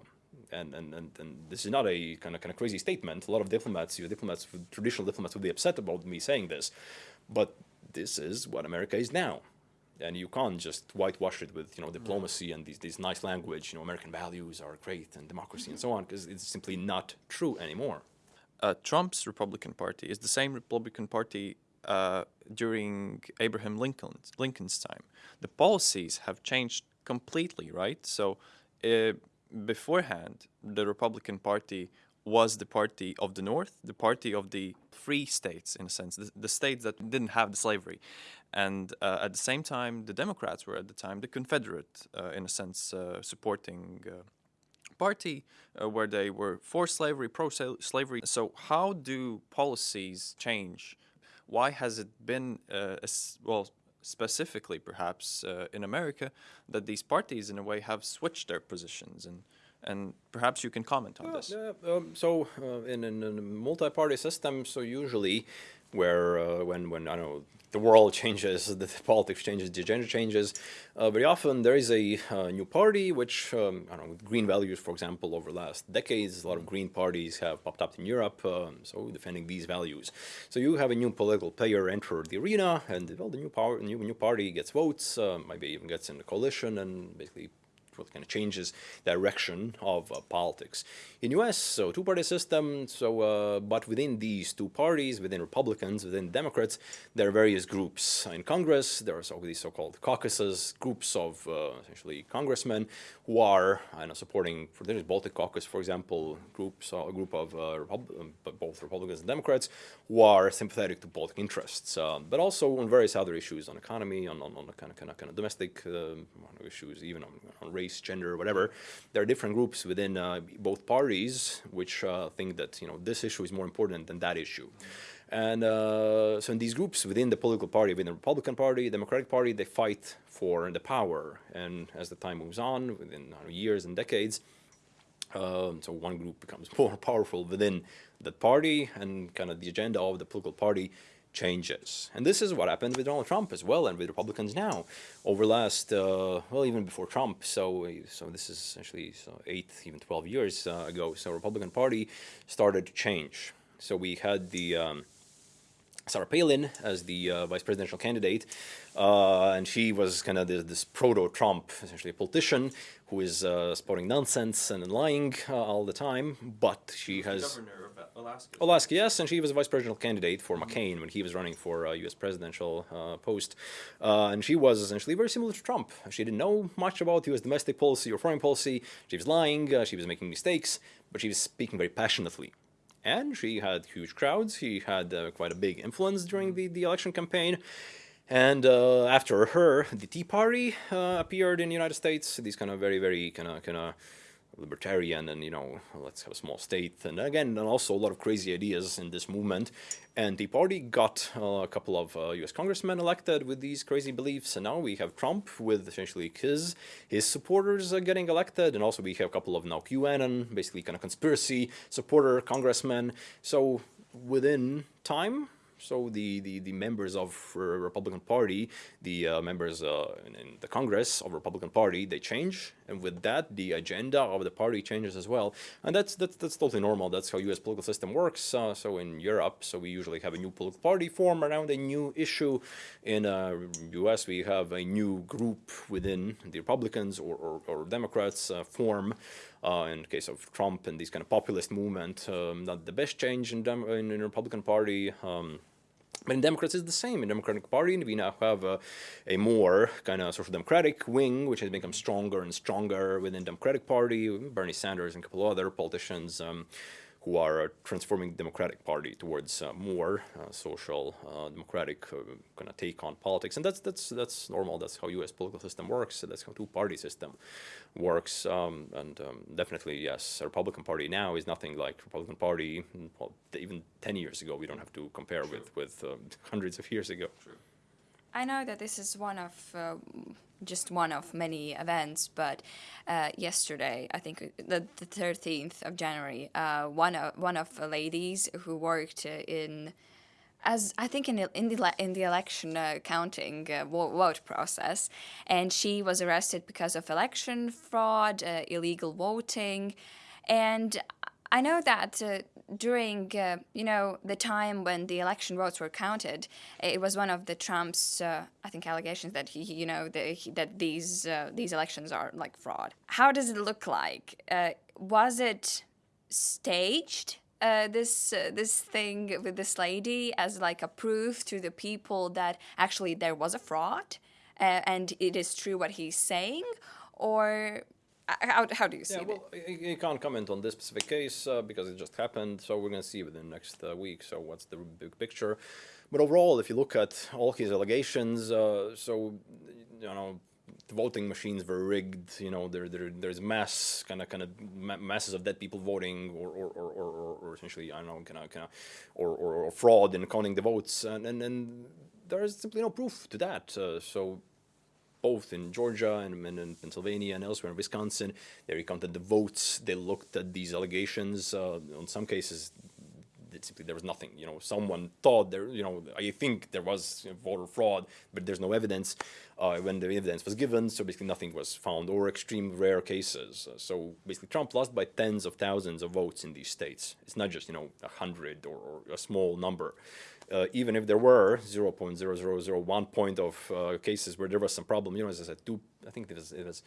and, and, and, and, this is not a kind of kind of crazy statement. A lot of diplomats, your diplomats, traditional diplomats, would be upset about me saying this, but this is what America is now, and you can't just whitewash it with you know diplomacy and these these nice language. You know, American values are great and democracy and so on, because it's simply not true anymore. Uh, Trump's Republican Party is the same Republican Party uh, during Abraham Lincoln's Lincoln's time. The policies have changed completely, right? So uh, beforehand, the Republican Party was the party of the North, the party of the free states, in a sense, the, the states that didn't have the slavery. And uh, at the same time, the Democrats were at the time the Confederate, uh, in a sense, uh, supporting uh, party uh, where they were for slavery, pro slavery. So, how do policies change? Why has it been, uh, well, specifically perhaps uh, in America, that these parties in a way have switched their positions and and perhaps you can comment on this. Um, so uh, in, in, in, a multi-party system, so usually where uh, when when I don't know the world [laughs] changes, the politics changes, the agenda changes. Uh, very often there is a uh, new party which, um, I don't know, green values, for example, over the last decades, a lot of green parties have popped up in Europe, um, so defending these values. So you have a new political player enter the arena, and well, the new, power, new, new party gets votes, uh, maybe even gets in a coalition, and basically what kind of changes direction of uh, politics. In US, so two-party system, so uh, but within these two parties, within Republicans, within Democrats, there are various groups. In Congress, there are so these so-called caucuses, groups of uh, essentially congressmen who are I know, supporting, for the Baltic Caucus, for example, groups, a group of uh, Repub um, both Republicans and Democrats who are sympathetic to Baltic interests, uh, but also on various other issues, on economy, on, on, on kind of, kind of, kind of domestic um, issues, even on, on race race, gender, whatever. There are different groups within uh, both parties which uh, think that you know this issue is more important than that issue. And uh, so in these groups within the political party, within the Republican Party, Democratic Party, they fight for the power. And as the time moves on, within know, years and decades, um, so one group becomes [laughs] more powerful within the party and kind of the agenda of the political party changes. And this is what happened with Donald Trump as well and with Republicans now over last, uh, well, even before Trump. So, so this is essentially so eight, even 12 years uh, ago. So Republican Party started to change. So we had the um, Sarah Palin as the uh, vice presidential candidate, uh, and she was kind of this, this proto-Trump, essentially a politician who is uh, spouting nonsense and lying uh, all the time, but she has... Governor Alaska. Alaska, yes, and she was a vice presidential candidate for McCain when he was running for a U.S. presidential uh, post. Uh, and she was essentially very similar to Trump. She didn't know much about U.S. domestic policy or foreign policy. She was lying, uh, she was making mistakes, but she was speaking very passionately. And she had huge crowds. She had uh, quite a big influence during the, the election campaign. And uh, after her, the Tea Party uh, appeared in the United States. These kind of very, very kind of kind of libertarian and, you know, let's have a small state. And again, and also a lot of crazy ideas in this movement. And the party got uh, a couple of uh, US congressmen elected with these crazy beliefs. And now we have Trump with essentially his, his supporters uh, getting elected. And also we have a couple of now QAnon, basically kind of conspiracy supporter congressmen. So within time, so the, the, the members of uh, Republican Party, the uh, members uh, in, in, the Congress of Republican Party, they change, and with that, the agenda of the party changes as well. And that's that's, that's totally normal. That's how U.S. political system works. Uh, so in Europe, so we usually have a new political party form around a new issue. In U.S., uh, we have a new group within the Republicans or, or, or Democrats uh, form. Uh, in case of Trump and this kind of populist movement, um, not the best change in, Dem in, in the Republican Party. Um, but in Democrats, it's the same. In Democratic Party, we now have a, a more kind of social democratic wing, which has become stronger and stronger within Democratic Party. Bernie Sanders and a couple of other politicians um, who are transforming the Democratic Party towards uh, more uh, social, uh, democratic uh, kind of take on politics, and that's that's that's normal. That's how U.S. political system works. That's how two-party system works. Um, and um, definitely, yes, Republican Party now is nothing like Republican Party well, even 10 years ago. We don't have to compare with with um, hundreds of years ago. I know that this is one of uh, just one of many events, but uh, yesterday, I think the, the 13th of January, uh, one of one of the ladies who worked in as I think in the in the, in the election uh, counting uh, vote process, and she was arrested because of election fraud, uh, illegal voting, and I know that uh, during uh, you know the time when the election votes were counted, it was one of the Trump's uh, I think allegations that he you know the, he, that these uh, these elections are like fraud. How does it look like? Uh, was it staged? Uh, this uh, this thing with this lady as like a proof to the people that actually there was a fraud and it is true what he's saying or how, how do you see Yeah, it? well, I, I can't comment on this specific case uh, because it just happened. So we're going to see within the next uh, week. So what's the big picture? But overall, if you look at all his allegations, uh, so you know, the voting machines were rigged. You know, there, there there's mass kind of kind of ma masses of dead people voting, or or, or, or, or essentially I don't know, kind of kind of, or, or, or fraud in counting the votes, and and, and there is simply no proof to that. Uh, so both in Georgia and, in Pennsylvania and elsewhere in Wisconsin. They recounted the votes. They looked at these allegations. Uh, in some cases, simply there was nothing. You know, someone thought there. You know, I think there was voter fraud, but there's no evidence. Uh, when the evidence was given, so basically nothing was found, or extreme rare cases. So basically, Trump lost by tens of thousands of votes in these states. It's not just you know a hundred or, or a small number uh, even if there were 0.0001 point of uh, cases where there was some problem, you know, as I said, two, I think it was, it was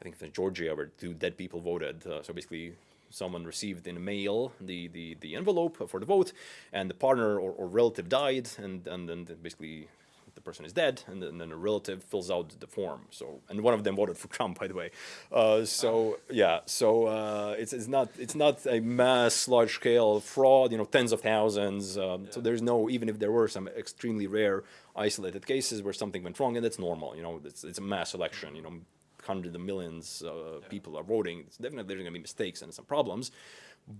I think it was Georgia where two dead people voted. Uh, so basically, someone received in mail the, the, the envelope for the vote, and the partner or, or relative died, and, and then basically person is dead, and then, and then, a relative fills out the form. So, and one of them voted for Trump, by the way. Uh, so yeah, so uh, it's it's not it's not a mass, large scale fraud. You know, tens of thousands. Um, yeah. So there's no even if there were some extremely rare, isolated cases where something went wrong, and that's normal. You know, it's it's a mass election. You know, hundreds of millions uh, yeah. people are voting. It's definitely there's going to be mistakes and some problems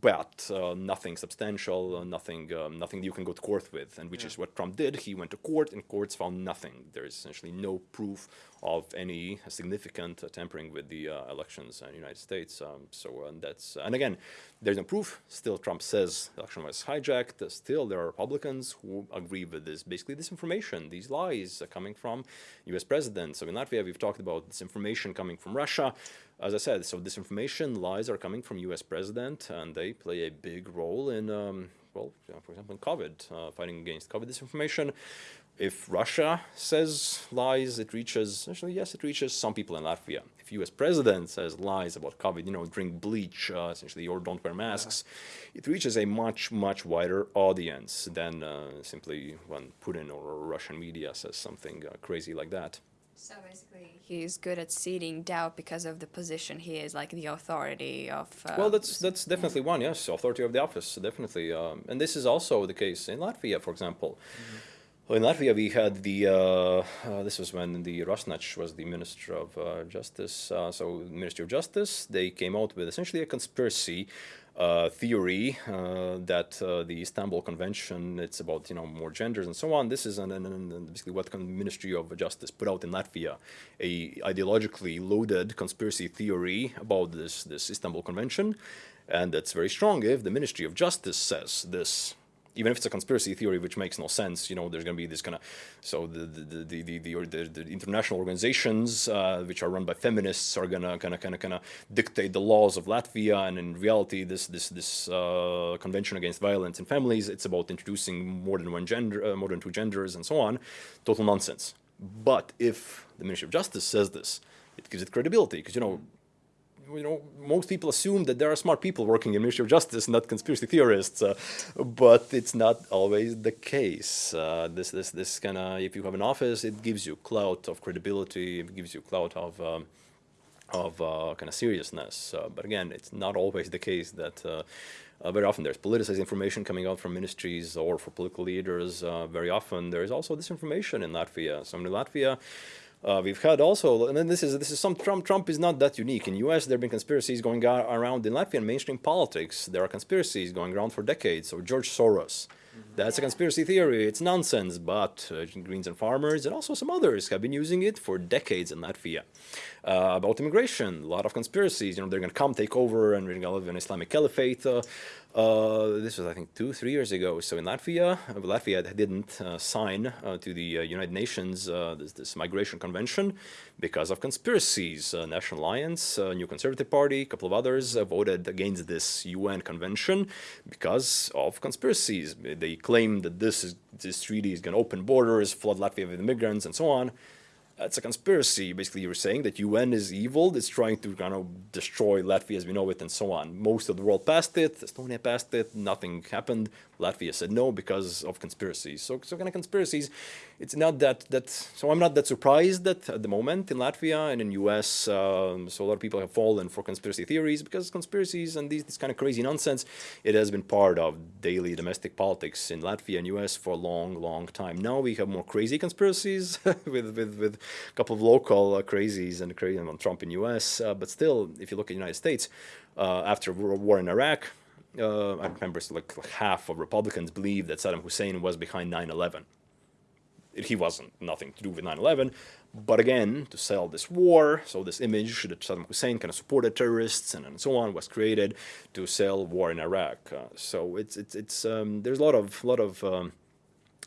but uh, nothing substantial, uh, nothing, um, nothing you can go to court with, and which yeah. is what Trump did. He went to court, and courts found nothing. There is essentially no proof of any significant uh, tampering with the uh, elections in the United States. Um, so uh, that's, and again, there's no proof. Still, Trump says the election was hijacked. Still, there are Republicans who agree with this. Basically, this information, these lies coming from U.S. presidents. So in Latvia, we've talked about this information coming from Russia as I said, so disinformation lies are coming from U.S. president, and they play a big role in, um, well, you know, for example, in COVID, uh, fighting against COVID disinformation. If Russia says lies, it reaches, actually, yes, it reaches some people in Latvia. If U.S. president says lies about COVID, you know, drink bleach, uh, essentially, or don't wear masks, yeah. it reaches a much, much wider audience than uh, simply when Putin or Russian media says something uh, crazy like that. So basically, he's good at seeding doubt because of the position he is, like the authority of. Uh, well, that's that's definitely one. Yes, authority of the office, definitely. Um, and this is also the case in Latvia, for example. Mm -hmm. In Latvia, we had the, uh, uh, this was when the Rasnačs was the Minister of uh, Justice, uh, so Ministry of Justice, they came out with essentially a conspiracy uh, theory uh, that uh, the Istanbul Convention, it's about you know more genders and so on. This is an, an, an basically what the Ministry of Justice put out in Latvia, a ideologically loaded conspiracy theory about this this Istanbul Convention, and that's very strong if the Ministry of Justice says this even if it's a conspiracy theory which makes no sense, you know, there's going to be this kind of, so the the, the, the, the, the international organizations uh, which are run by feminists are going to kind of kind of kind of dictate the laws of Latvia, and in reality, this this this uh, convention against violence in families, it's about introducing more than one gender, uh, more than two genders, and so on. Total nonsense. But if the Ministry of Justice says this, it gives it credibility because you know you know, most people assume that there are smart people working in Ministry of Justice, not conspiracy theorists, uh, but it's not always the case. Uh, this, this, this kind of, if you have an office, it gives you clout of credibility, it gives you clout of, um, of uh, kind of seriousness. Uh, but again, it's not always the case that uh, uh, very often there's politicized information coming out from ministries or for political leaders. very often there is also disinformation in Latvia. So in Latvia, uh, we've had also, and then this is this is some Trump. Trump is not that unique. In U.S., there have been conspiracies going around in Latvian mainstream politics. There are conspiracies going around for decades. So George Soros, that's a conspiracy theory. It's nonsense. But uh, Greens and Farmers and also some others have been using it for decades in Latvia. Uh, about immigration, a lot of conspiracies. You know, they're going to come take over and we're going to live in Islamic caliphate. Uh, uh, this was, I think, two, three years ago. So in Latvia, uh, Latvia didn't uh, sign uh, to the uh, United Nations this, this, migration convention because of conspiracies. National Alliance, New Conservative Party, a couple of others voted against this UN convention because of conspiracies. They claim that this is this treaty is going to open borders, flood Latvia with immigrants, and so on. It's a conspiracy. Basically, you're saying that UN is evil. It's trying to kind of destroy Latvia as we know it, and so on. Most of the world passed it. Estonia passed it. Nothing happened. Latvia said no because of conspiracies. So, so kind of conspiracies. It's not that that. So I'm not that surprised that at the moment in Latvia and in US, um, so a lot of people have fallen for conspiracy theories because conspiracies and these this kind of crazy nonsense. It has been part of daily domestic politics in Latvia and US for a long, long time. Now we have more crazy conspiracies [laughs] with with with a couple of local uh, crazies and crazy on Trump in US. Uh, but still, if you look at the United States, uh, after war in Iraq, uh, I remember like, half of Republicans believe that Saddam Hussein was behind 9/11. He wasn't nothing to do with 9/11, but again, to sell this war, so this image that Saddam Hussein kind of supported terrorists and, and so on was created to sell war in Iraq. Uh, so it's it's it's um, there's a lot of lot of um,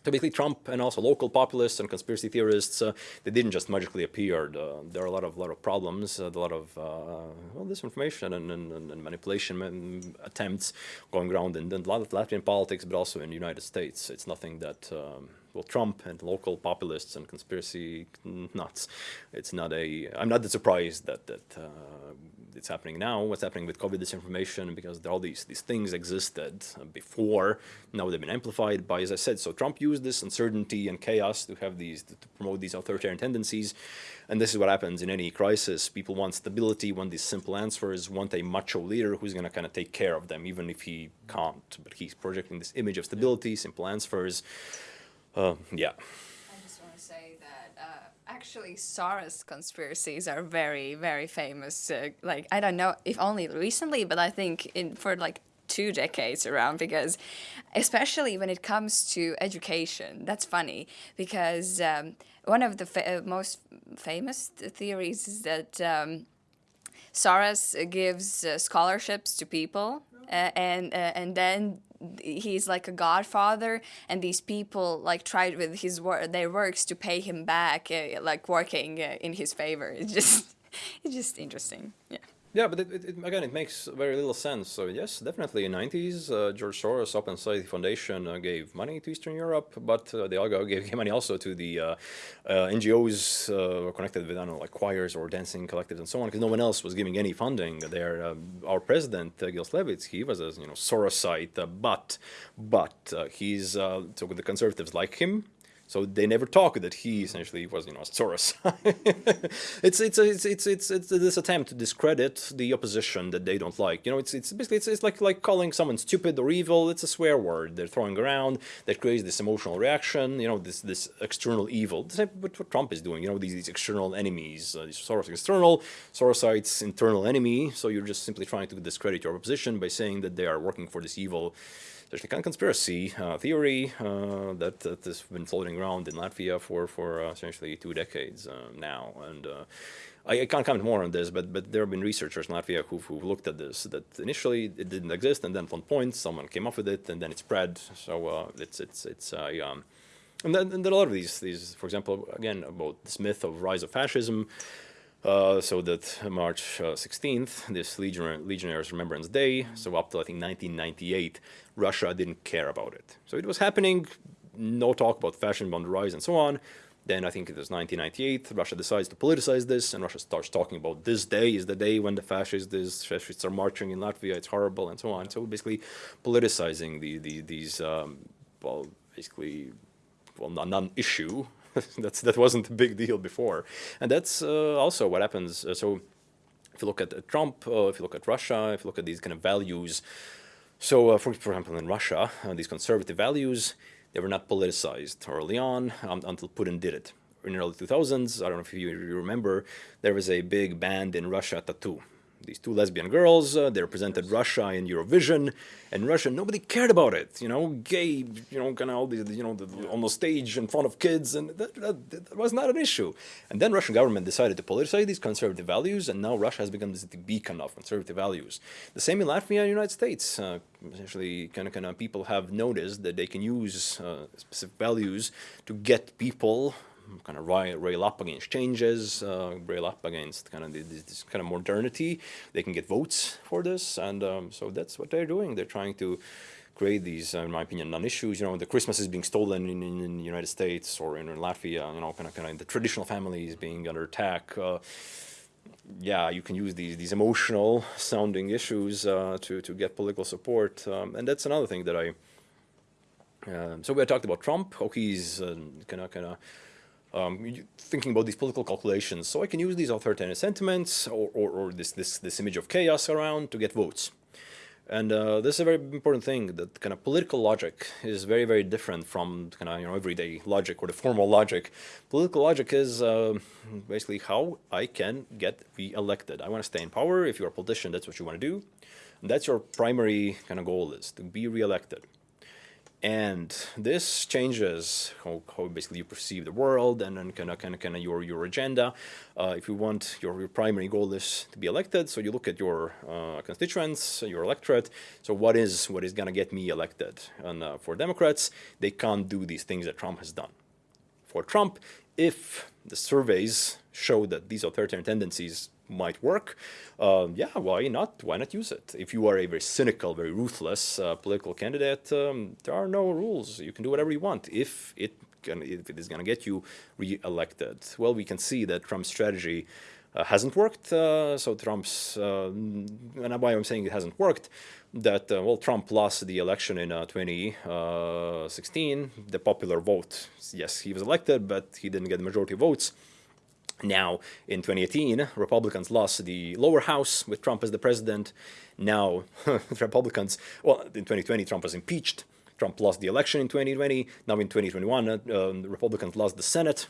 Typically, Trump and also local populists and conspiracy theorists, uh, they didn't just magically appear. Uh, there are a lot of lot of problems, uh, a lot of uh, well, disinformation and, and, and manipulation attempts going around in, in Latvian politics, but also in the United States. It's nothing that um, well, Trump and local populists and conspiracy nuts. It's not a. I'm not surprised that that uh, it's happening now. What's happening with COVID disinformation because all these these things existed before. Now they've been amplified by, as I said. So Trump used this uncertainty and chaos to have these to promote these authoritarian tendencies, and this is what happens in any crisis. People want stability, want these simple answers, want a macho leader who's going to kind of take care of them, even if he can't. But he's projecting this image of stability, simple answers. Uh, yeah. I just want to say that uh, actually Soros conspiracies are very, very famous. Uh, like I don't know if only recently, but I think in for like two decades around because especially when it comes to education that's funny because um, one of the fa uh, most famous theories is that um, Soros gives uh, scholarships to people uh, and uh, and then he's like a godfather and these people like tried with his work their works to pay him back uh, like working uh, in his favor. It's just [laughs] it's just interesting. Yeah yeah, but it, it, again, it makes very little sense. So yes, definitely in the 90s, uh, George Soros Open Society Foundation uh, gave money to Eastern Europe, but uh, they all [laughs] gave money also to the uh, uh, NGOs uh, connected with, I don't know, like choirs or dancing collectives and so on, because no one else was giving any funding there. Our president, Egils Levits, he was a you know Sorosite, but but he's so the conservatives like him so they never talk that he essentially was, you know, Soros. [laughs] it's, it's, it's, it's, it's, it's this attempt to discredit the opposition that they don't like. You know, it's, it's basically, it's, it's like, like calling someone stupid or evil. It's a swear word they're throwing around that creates this emotional reaction, you know, this, this external evil. What, what Trump is doing, you know, these, these external enemies, uh, Soros external, Sorosites internal enemy. So you're just simply trying to discredit your opposition by saying that they are working for this evil there's a kind of conspiracy uh, theory uh, that, that has been floating around in Latvia for, for uh, essentially two decades uh, now. And uh, I, I, can't comment more on this, but, but there have been researchers in Latvia who've, who've looked at this, that initially it didn't exist, and then at one point someone came up with it, and then it spread. So it's, it's, it's um, and then, and then a lot of these, these, for example, again, about this myth of rise of fascism, uh, so that March uh, 16th, this Legionnaire, Legionnaires Remembrance Day, so up to I think 1998, Russia didn't care about it. So it was happening, no talk about fascism on the rise and so on. Then I think it was 1998, Russia decides to politicize this, and Russia starts talking about this day is the day when the fascists, fascists are marching in Latvia, it's horrible, and so on. So basically politicizing the, the, these, um, well, basically, well, non issue [laughs] that's that wasn't a big deal before, and that's uh, also what happens. Uh, so, if you look at Trump, uh, if you look at Russia, if you look at these kind of values, so for for example in Russia, these conservative values they were not politicized early on um, until Putin did it. In the early 2000s, I don't know if you, you remember, there was a big band in Russia, t.A.T.u. these two lesbian girls. Uh, they represented Russia in Eurovision, and Russia nobody cared about it. You know, gay, you know, kind of all these, you know, the, on the stage in front of kids, and that, that, that, was not an issue. And then Russian government decided to politicize these conservative values, and now Russia has become this beacon of conservative values. The same in Latvia and United States. Uh, essentially, kind of, kind of people have noticed that they can use uh, specific values to get people kind of rail up against changes, uh, rail up against kind of this, this, kind of modernity. They can get votes for this, and um, so that's what they're doing. They're trying to create these, uh, in my opinion, non-issues. You know, the Christmas is being stolen in, in, in the United States or in, in Latvia. You know, kind of kind of the traditional families being under attack. Uh, yeah, you can use these these emotional sounding issues uh, to to get political support, um, and that's another thing that I. Um, so we talked about Trump. Oh, he's kind of kind of um, thinking about these political calculations. So I can use these authoritarian sentiments or, or, or, this, this, this image of chaos around to get votes. And uh, this is a very important thing that kind of political logic is very, very different from kind of you know everyday logic or the formal logic. Political logic is uh, basically how I can get re-elected. I want to stay in power. If you're a politician, that's what you want to do. And that's your primary kind of goal is to be re-elected. And this changes how, how, basically you perceive the world and then kind of kind of kind of your your agenda. Uh, if you want your, your primary goal is to be elected, so you look at your uh, constituents, your electorate. So what is what is going to get me elected? And uh, for Democrats, they can't do these things that Trump has done. For Trump, if the surveys show that these authoritarian tendencies might work, um, yeah, why not? Why not use it? If you are a very cynical, very ruthless uh, political candidate, um, there are no rules. You can do whatever you want if it can, if it is going to get you re-elected. Well, we can see that Trump's strategy uh, hasn't worked. Uh, so Trump's, uh, and why I'm saying it hasn't worked, that, uh, well, Trump lost the election in uh, 2016, the popular vote. Yes, he was elected, but he didn't get the majority of votes. Now, in 2018, Republicans lost the lower house with Trump as the president. Now, [laughs] Republicans, well, in 2020, Trump was impeached. Trump lost the election in 2020. Now, in 2021, uh, um, Republicans lost the Senate,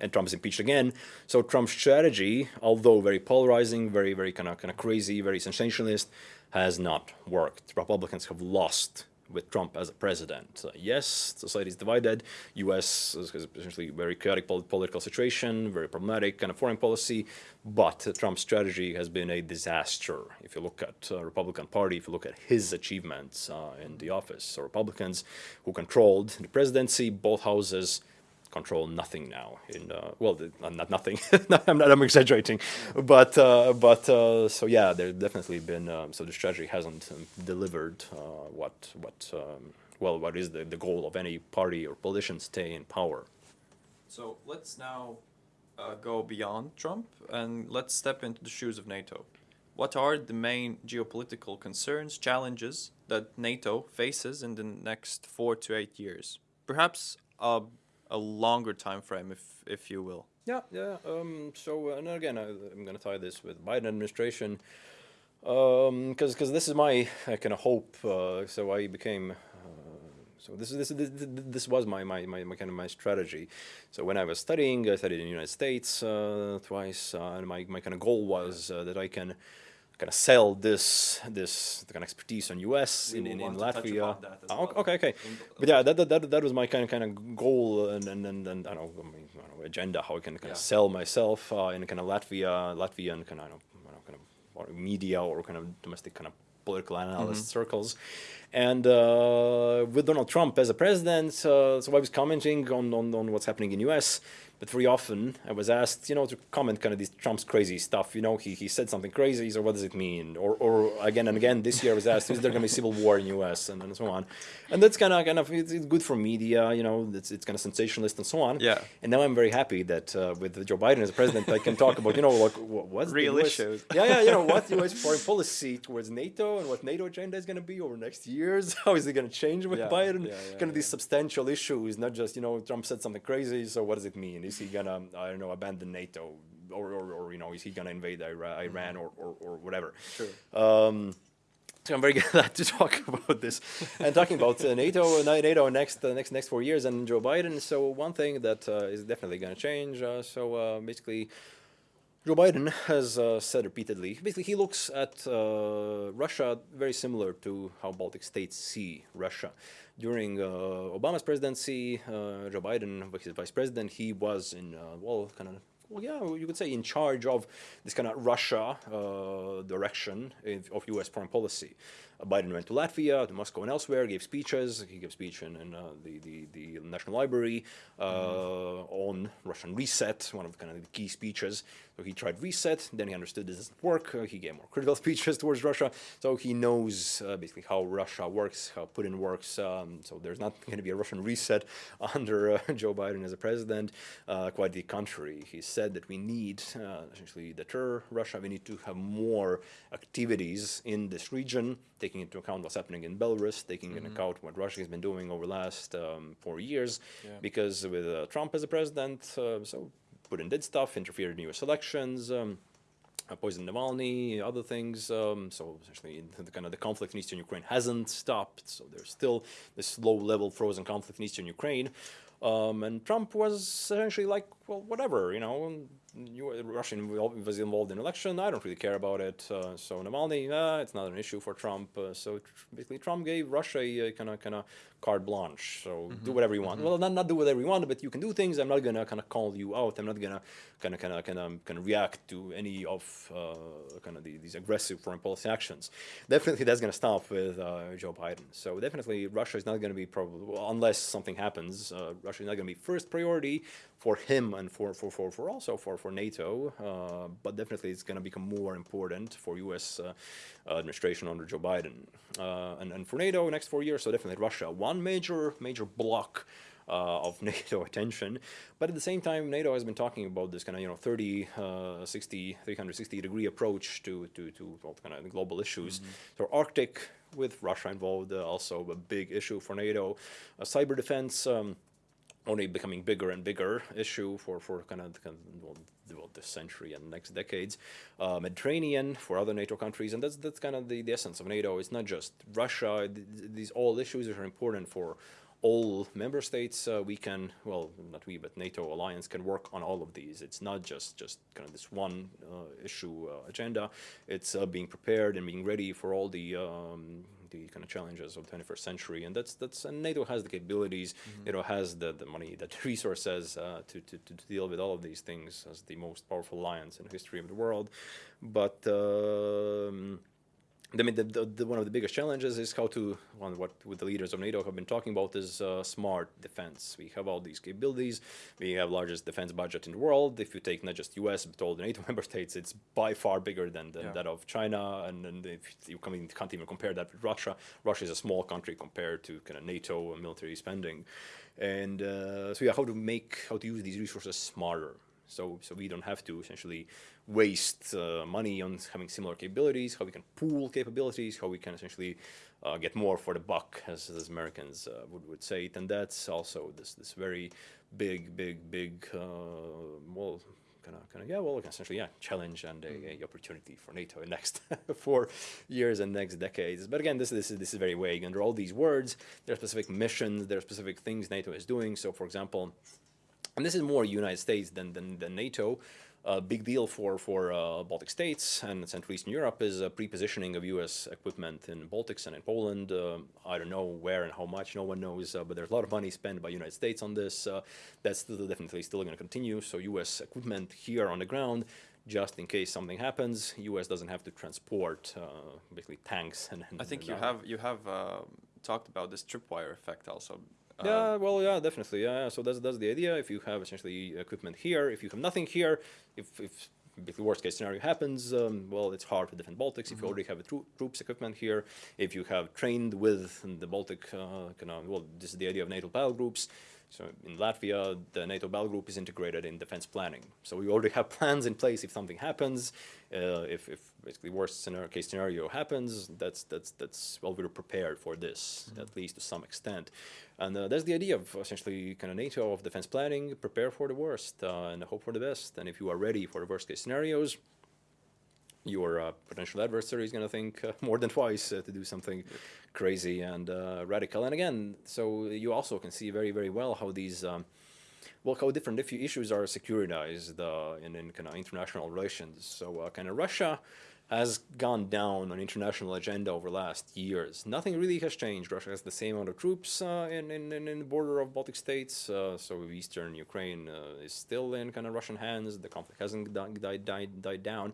and Trump is impeached again. So Trump's strategy, although very polarizing, very, very kind of kind of crazy, very sensationalist, has not worked. Republicans have lost with Trump as a president. Uh, yes, society is divided. U.S. is essentially very chaotic political situation, very problematic kind of foreign policy, but uh, Trump's strategy has been a disaster. If you look at uh, Republican Party, if you look at his achievements uh, in the office, so Republicans who controlled the presidency, both houses, control nothing now. In uh, well, uh, not nothing. [laughs] I'm not. I'm exaggerating, but uh, but uh, so yeah, there's definitely been um, so the strategy hasn't um, delivered uh, what what um, well what is the the goal of any party or politician stay in power. So let's now uh, go beyond Trump and let's step into the shoes of NATO. What are the main geopolitical concerns, challenges that NATO faces in the next four to eight years? Perhaps a a longer time frame, if if you will. Yeah, yeah. Um, so, uh, and again, I, am going to tie this with Biden administration, because um, because this is my kind of hope. Uh, so I became. Uh, so this, this this this was my, my, my, my kind of my strategy. So when I was studying, I studied in the United States uh, twice, uh, and my, my kind of goal was that I can kind of sell this this kind of expertise on US we in, in, in Latvia. Oh, well. Okay, okay. But yeah, that, that, that was my kind of kind of goal and and, and, and I, don't know, I, mean, I don't know agenda how I can kind yeah. of sell myself uh, in kind of Latvia Latvian kind of, I don't know, kind of media or kind of domestic kind of political analyst mm -hmm. circles. And uh, with Donald Trump as a president, uh, so I was commenting on, on, on what's happening in US but very often I was asked, you know, to comment kind of this Trump's crazy stuff. You know, he, he said something crazy, so what does it mean? Or, or again and again, this year I was asked, is there going to be civil war in U.S. and, and so on. And that's kind of kind of it's, it's, good for media, you know, it's, it's kind of sensationalist and so on. Yeah. And now I'm very happy that uh, with Joe Biden as president, I can talk about, you know, like what's real US, issues. Yeah, yeah, you know, what [laughs] U.S. foreign policy towards NATO and what NATO agenda is going to be over next years. [laughs] How is it going to change with yeah, Biden? Yeah, yeah, kind of these substantial issues, not just you know Trump said something crazy. So what does it mean? Is he gonna I don't know, abandon NATO, or, or, or you know, is he going to invade Iran or, or, or whatever? Sure. Um, so I'm very [laughs] glad to talk about this and talking about uh, NATO, NATO next uh, next next four years and Joe Biden. So one thing that uh, is definitely going to change. Uh, so uh, basically, Joe Biden has said repeatedly. Basically, he looks at Russia very similar to how Baltic states see Russia during uh, Obama's presidency, uh, Joe Biden, his vice president, he was in, uh, well, kind of well, yeah, you could say in charge of this kind of Russia uh, direction of U.S. foreign policy. Biden went to Latvia, to Moscow, and elsewhere, gave speeches. He gave a speech in, in uh, the, the, the National Library uh, on Russian reset, one of the kind of the key speeches. So he tried reset, then he understood this doesn't work. Uh, he gave more critical [laughs] speeches towards Russia. So he knows uh, basically how Russia works, how Putin works. Um, so there's not [laughs] going to be a Russian reset [laughs] under uh, Joe Biden as a president. Uh, quite the contrary. He said that we need uh, essentially deter Russia. We need to have more activities in this region, taking into account what's happening in Belarus, taking Mm-hmm. into account what Russia has been doing over the last um, four years. Yeah. Because with uh, Trump as a president, uh, so Putin did stuff, interfered in U.S. elections. Um, uh, poisoned Navalny, other things. Um, so essentially, the, the kind of the conflict in eastern Ukraine hasn't stopped. So there's still this low-level frozen conflict in eastern Ukraine. Um, and Trump was essentially like, well, whatever, you know, you, Russia was involved in election. I don't really care about it. Uh, so Navalny, uh, it's not an issue for Trump. Uh, so tr- basically, Trump gave Russia a kind of kind of carte blanche. So do whatever you want. Well, not not do whatever you want, but you can do things. I'm not gonna kind of call you out. I'm not gonna kind of kind of kind of kind of react to any of uh, kind of the, these aggressive foreign policy actions. Definitely, that's gonna stop with uh, Joe Biden. So definitely, Russia is not gonna be probably well, unless something happens. Uh, Russia is not gonna be first priority for him and for for for, for also for for NATO. Uh, but definitely, it's gonna become more important for U.S. Uh, administration under Joe Biden uh, and and for NATO next four years. So definitely, Russia one major major block uh, of [laughs] NATO attention. But at the same time, NATO has been talking about this kind of, you know, 30, uh, 60, 360 degree approach to, to, to all kind of global issues. So Arctic with Russia involved, uh, also a big issue for NATO. Uh, cyber defense, um, only becoming bigger and bigger issue for, for kind of, kind of well, this century and next decades. Uh, Mediterranean for other NATO countries, and that's that's kind of the, the essence of NATO. It's not just Russia. th- These all issues are important for all member states. Uh, we can, well, not we, but NATO alliance can work on all of these. It's not just just kind of this one uh, issue uh, agenda. It's uh, being prepared and being ready for all the um, the kind of challenges of the 21st century, and that's that's and NATO has the capabilities. NATO has the, the money, the resources uh, to, to to deal with all of these things as the most powerful alliance in the history of the world. But um, I mean, the, the, the, one of the biggest challenges is how to, one, what what the leaders of NATO have been talking about is uh, smart defense. We have all these capabilities. We have largest defense budget in the world. If you take not just U.S. but all the NATO [laughs] member states, it's by far bigger than, than Yeah. that of China. And, and if you can't even compare that with Russia. Russia is a small country compared to kind of NATO military spending. And uh, so yeah, how to make how to use these resources smarter so so we don't have to essentially waste uh, money on having similar capabilities how we can pool capabilities how we can essentially uh, get more for the buck as, as americans uh, would, would say it. And that's also this this very big big big uh, well kind of kind of yeah well essentially yeah challenge and a, a opportunity for nato in next [laughs] four years and next decades. But again this this is this is very vague. Under all these words there are specific missions there are specific things nato is doing. So for example and this is more United States than than, than NATO. A big deal for for uh, Baltic states and Central Eastern Europe is uh, pre-positioning of U.S. equipment in Baltics and in Poland. Uh, I don't know where and how much, no one knows, uh, but there's a lot of money spent by United States on this. Uh, that's still definitely still going to continue. So U.S. equipment here on the ground, just in case something happens, U.S. doesn't have to transport uh, basically tanks. And, and I think and you have you have uh, talked about this tripwire effect also. Uh, Yeah, well, yeah, definitely. Yeah, yeah. so that's that's the idea. If you have essentially equipment here, if you have nothing here, if if if the worst case scenario happens, um, well, it's hard to defend Baltics. If you already have a tro- troops equipment here, if you have trained with the Baltic, uh, kind of, well, this is the idea of NATO battle groups. So in Latvia, the NATO battle group is integrated in defense planning. So we already have [laughs] plans in place if something happens. Uh, if, if basically worst scenario, case scenario happens, that's that's that's well, we're prepared for this at least to some extent. And uh, that's the idea of essentially kind of NATO of defense planning: prepare for the worst uh, and hope for the best. And if you are ready for the worst case scenarios, your uh, potential adversary is going to think uh, more than twice uh, to do something crazy and uh, radical. And again, so you also can see very, very well how these, um, well, how different if- issues are securitized uh, in, in kind of international relations. So uh, kind of Russia has gone down on international agenda over last years. Nothing really has changed. Russia has the same amount of troops in, in, in the border of Baltic states. So eastern Ukraine is still in kind of Russian hands. The conflict hasn't di- died, died, died down.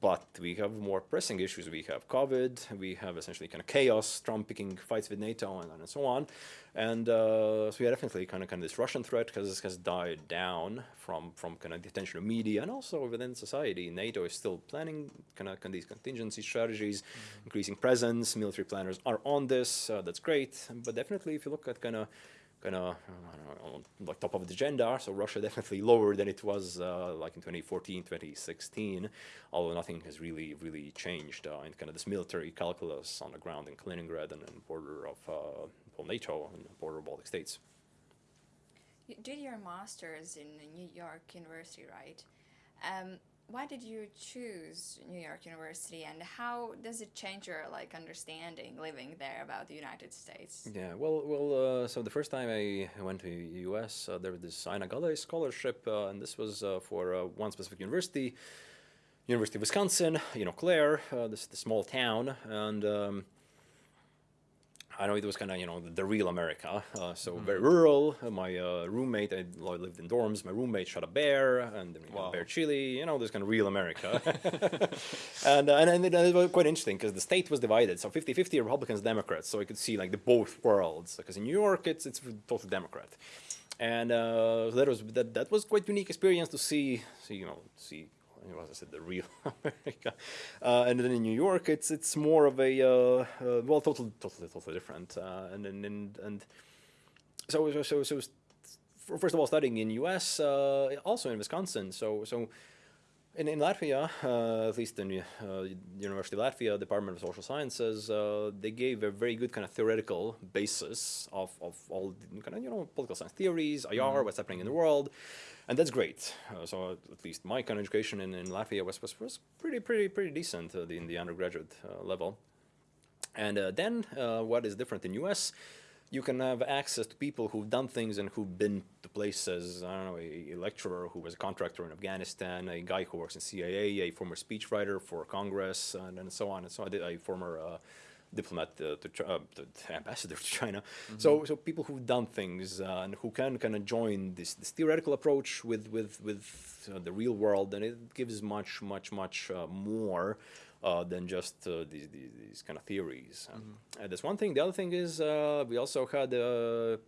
But we have more pressing issues. We have COVID. We have essentially kind of chaos, Trump picking fights with NATO, and, and so on. And uh, so yeah, definitely kind of kind of this Russian threat has has died down from from kind of the attention of media and also within society. NATO is still planning kind of, kind of these contingency strategies, mm-hmm. increasing presence. Military planners are on this. Uh, that's great. But definitely, if you look at kind of kind of on like top of the agenda. So Russia definitely [laughs] lower than it was uh, like in 2014, 2016, although nothing has really, really changed uh, in kind of this military calculus on the ground in Kaliningrad and, and border of uh, NATO and border of Baltic states. You did your master's in New York University, right? Um, why did you choose New York University, and how does it change your like understanding living there about the United States? Yeah, well, well, uh, so the first time I went to U.S., uh, there was this Aina Gale scholarship, uh, and this was uh, for uh, one specific university, University of Wisconsin, Eau Claire, uh, this, this small town, and um, I know it was kind of you know the, real America, uh, so mm. very rural. My uh, roommate, I lived in dorms. My roommate shot a bear, and then we wow. bear chili. You know, this kind of real America. [laughs] and, uh, and and it, was quite interesting because the state was divided, so 50-50 Republicans, Democrats. So I could see like the both worlds. Because in New York, it's it's totally Democrat, and uh, that was that that was quite unique experience to see. See you know see as I said, the real [laughs] America. Uh, and then in New York, it's it's more of a uh, uh, well, totally, totally, totally different. Uh, and and and, and so so so, so first of all, studying in U.S., uh, also in Wisconsin. So so. In, in Latvia, uh, at least in uh, University of Latvia, Department of Social Sciences, uh, they gave a very good kind of theoretical basis of, of all kind of you know political science theories, IR, mm-hmm. what's happening in the world, and that's great. Uh, so at least my kind of education in, in Latvia was, was, was pretty pretty pretty decent uh, in the undergraduate uh, level. And uh, then uh, what is different in US? You can have access to people who've done things and who've been to places. I don't know, a, a lecturer who was a contractor in Afghanistan, a guy who works in CIA, a former speechwriter for Congress, and, and so on and so on. A former uh, diplomat uh, to, uh, the [laughs] ambassador to China. Mm-hmm. So so people who've done things uh, and who can kind of join this, this theoretical approach with with with uh, the real world, and it gives much much much uh, more. Uh, than just these, these, these kind of theories. Mm-hmm. that's one thing. The other thing is we also had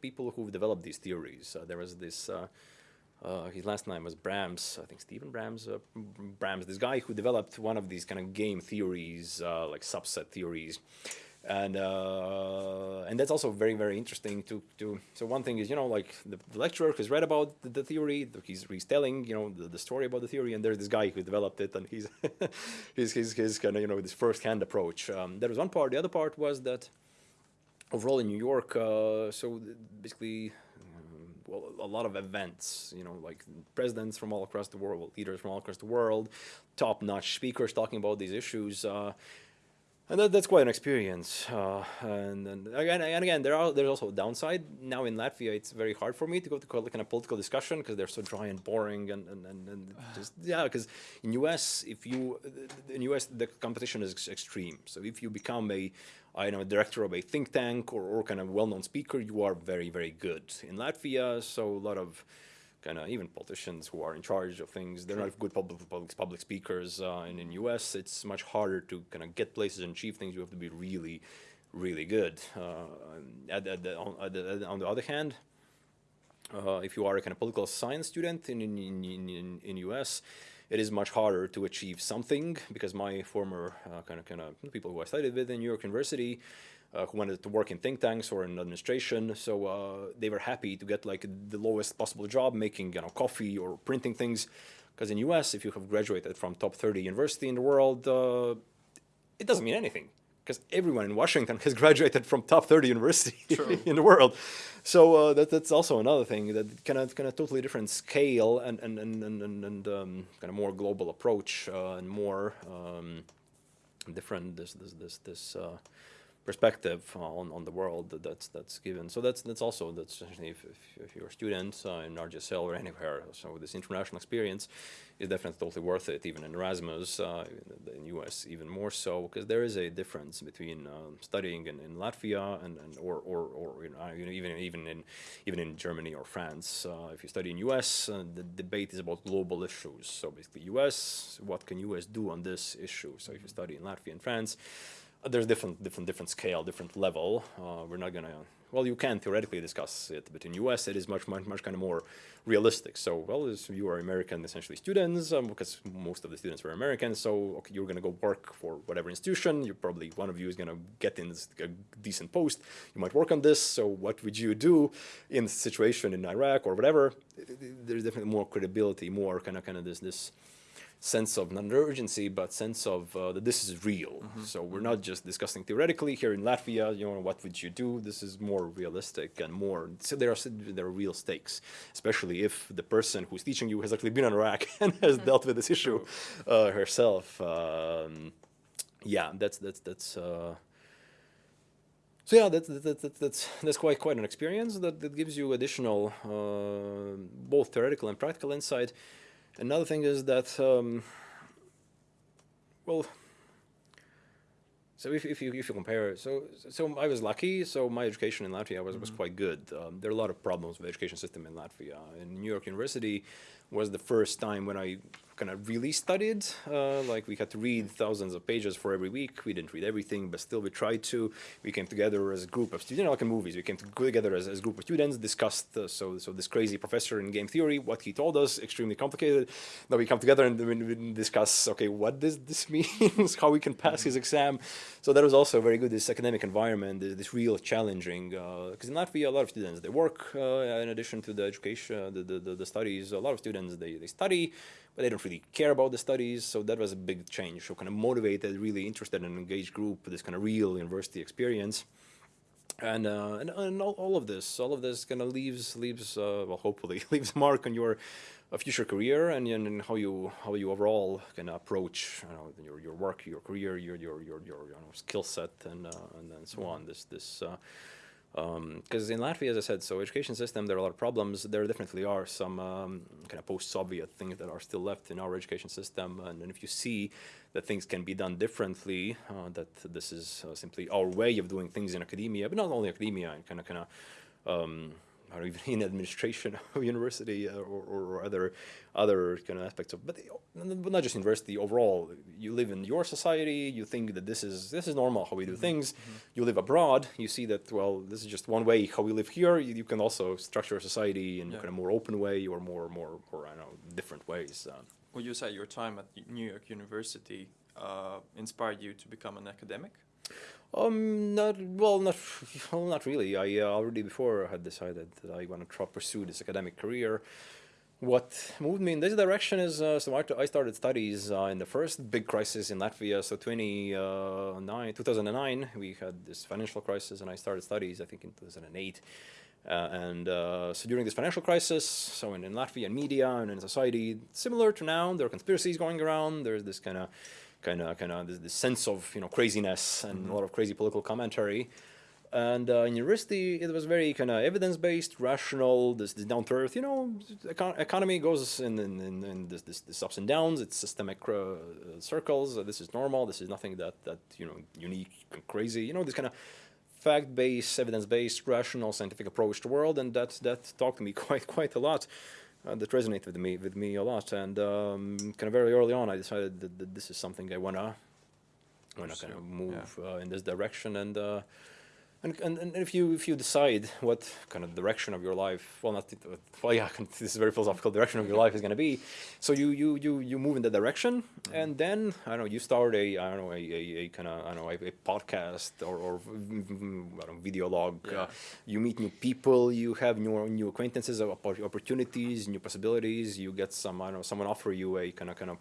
people who've developed these theories. there was this uh, his last name was Brams, I think Stephen Brams. Uh, Brams, this guy who developed one of these kind of game theories, uh, like subset theories, and uh, and that's also very very interesting to to. So one thing is you know like the, the lecturer has read about the, the, theory, he's he's telling you know the, the story about the theory, and there's this guy who developed it, and he's [laughs] his his kind of you know this first hand approach. Um, that was one part. The other part was that overall in New York, uh, so basically well, a lot of events, you know, like presidents from all across the world, leaders from all across the world, top-notch speakers talking about these issues. Uh, and that, that's quite an experience. Uh, and, and, again, and again, there are there's also a downside. Now in Latvia, it's very hard for me to go to kind of political discussion because they're so dry and boring, and and, and, and just yeah. Because in US, if you in US the competition is extreme. So if you become a I know director of a think tank or, or kind of well-known speaker, you are very very good. In Latvia, so a lot of kind of even politicians who are in charge of things. They're not good public public, public speakers. Uh, and in U.S., it's much harder to kind of get places and achieve things. You have to be really, really good. Uh, at, at the, on, the, on, the, other hand, uh, if you are a kind of political science student in in in, in, in U.S. It is much harder to achieve something because my former uh, kind of kind of people who I studied with in New York University, who wanted to work in think tanks or in administration. So uh, they were happy to get like the lowest possible job making you know coffee or printing things. Because in US, if you have graduated from top 30 university in the world, uh, it doesn't mean anything. Because everyone in Washington [laughs] has graduated from top 30 university [laughs] in the world. So uh, that, that's also another thing that kind of kind of totally different scale and and and and, and um, kind of more global approach uh, and more um, different this this this this uh, perspective on, on the world that that's that's given. So that's that's also that's essentially if, if, if you're a student uh, in RGSL or anywhere. So this international experience is definitely totally worth it. Even in Erasmus, uh, in the US, even more so because there is a difference between um, studying in, in Latvia and, and or or, or you know, even even in even in Germany or France. Uh, if you study in US, uh, the debate is about global issues. So basically, US, what can US do on this issue? So if you study in Latvia and France there's different different different scale, different level. Uh, we're not gonna. Well, you can theoretically discuss it, but in U.S. it is much much much kind of more realistic. So, well, you are American essentially students, um, because most of the students were American. So, okay, you're gonna go work for whatever institution. You probably one of you is gonna get in a decent post. You might work on this. So, what would you do in the situation in Iraq or whatever? There's definitely more credibility, more kind of kind of this this sense of not urgency, but sense of uh, that this is real. Mm -hmm. So we're not just discussing theoretically here in Latvia. You know, what would you do? This is more realistic and more. So there are there are real stakes, especially if the person who's teaching you has actually been on Iraq [laughs] and has mm -hmm. dealt with this issue uh, herself. Um, yeah, that's that's that's. Uh, so yeah, that's, that's, that's, that's, that's quite, quite an experience that, that gives you additional, uh, both theoretical and practical insight. Another thing is that, um, well, so if, if, you, if you compare, so, so I was lucky, so my education in Latvia was, mm -hmm. was mm-hmm. quite good. Um, there are a lot of problems with the education system in Latvia. In New York University was the first time when I kind of really studied. Uh, like we had to read thousands of pages for every week. We didn't read everything, but still we tried to. We came together as a group of students, you know, like in movies. We came together as, as a group of students, discussed, uh, so, so this crazy professor in game theory, what he told us, extremely complicated. Now we come together and we discuss, okay, what does this [laughs] mean? How we can pass his exam. So that was also very good, this academic environment, this this real challenging, because uh, in Latvia, a lot of students, they work uh, in addition to the education, the, the, the studies. A lot of students, they, they study, but they don't really care about the studies. So that was a big change. So kind of motivated, really interested and engaged group, this kind of real university experience. And, uh, and, and all, all, of this, all of this kind of leaves, leaves uh, well, hopefully, [laughs] leaves mark on your uh, future career and, and how you how you overall can approach you know, your your work, your career, your your your your you know, skill set, and uh, and, and so on. This this uh, because um, in Latvia, as I said, so education system, there are a lot of problems. There definitely are some um, kind of post-Soviet things that are still left in our education system. And, and if you see that things can be done differently, uh, that this is uh, simply our way of doing things in academia, but not only academia, and kind of, kind of, um, or even in administration [laughs] of university uh, or, or, other other kind of aspects of, but, but not just university overall. You live in your society, you think that this is this is normal how we do mm -hmm. things. Mm -hmm. You live abroad, you see that well, this is just one way how we live here. You, you can also structure a society in yeah. kind of more open way or more more more I don't know different ways. Uh, well, you say your time at New York University uh, inspired you to become an academic. Um, not well, not [laughs] well, not really. I uh, already before had decided that I want to pursue this academic career. What moved me in this direction is uh, so I started studies uh, in the first big crisis in Latvia. So 2009, 2009, we had this financial crisis, and I started studies I think in 2008. Uh, and uh, so during this financial crisis, so in, in Latvia and media and in society, similar to now, there are conspiracies going around. There's this kind of kind of kind of this, sense of you know craziness and mm -hmm. a lot of crazy political commentary. And uh, in university, it was very kind of evidence-based, rational, this, this down to earth. You know, econ economy goes in, in, in, in this, this, this, ups and downs. It's systemic uh, circles. Uh, this is normal. This is nothing that that you know unique and crazy. You know, this kind of fact-based, evidence-based, rational, scientific approach to the world, and that that talked to me [laughs] quite quite a lot uh, that resonated with me with me a lot. And um, kind of very early on, I decided that, that this is something I wanna wanna kind of move yeah. uh, in this direction. And uh, and, and, and if you if you decide what kind of direction of your life, well, not well, yeah, [laughs] this is very philosophical direction of your life is going to be. So you you you you move in that direction, and then I don't know you start a I don't know a, a, a kind of I don't know a, a podcast or, or I don't know, video log. Yeah. Uh, you meet new people, you have new new acquaintances, opportunities, new possibilities. You get some I don't know someone offer you a kind of kind of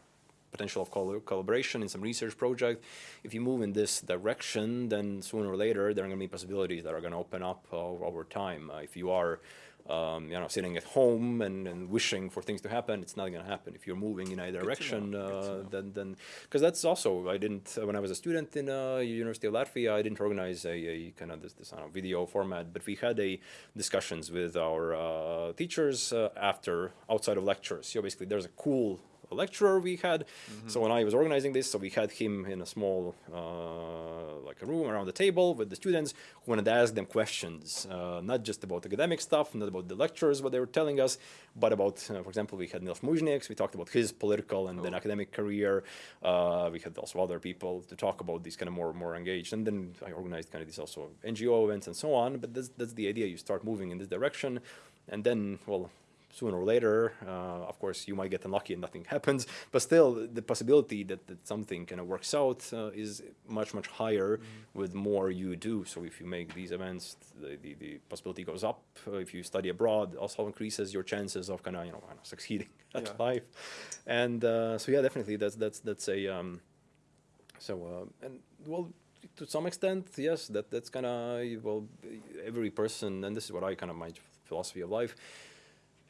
potential of col collaboration in some research project. If you move in this direction, then sooner or later there are going to be possibilities that are going to open up uh, over time. Uh, if you are um, you know, sitting at home and, and wishing for things to happen, it's not going to happen. If you're moving in a direction, uh, then then because that's also I didn't uh, when I was a student in uh, University of Latvia, I didn't organize a, a kind of this, this know, video format, but we had a discussions with our uh, teachers uh, after outside of lectures. So basically, there's a cool lecturer we had. Mm -hmm. So when I was organizing this, so we had him in a small, uh, like a room around the table with the students who wanted to ask them questions, uh, not just about academic stuff, not about the lectures, what they were telling us, but about, uh, for example, we had Nils Muižnieks, we talked about his political and oh. then academic career. Uh, we had also other people to talk about these kind of more more engaged. And then I organized kind of these also NGO events and so on. But that's, that's the idea. You start moving in this direction. And then, well, sooner or later, uh, of course, you might get unlucky and nothing [laughs] happens, but still the possibility that, that something kind of works out uh, is much, much higher mm -hmm. with more you do. So if you make these events, the, the, the possibility goes up. Uh, if you study abroad, also increases your chances of kind of, you know, succeeding [laughs] at yeah. life. And uh, so, yeah, definitely that's, that's, that's a, um, so, uh, and well, to some extent, yes, that, that's kind of, well, every person, and this is what I kind of, my philosophy of life,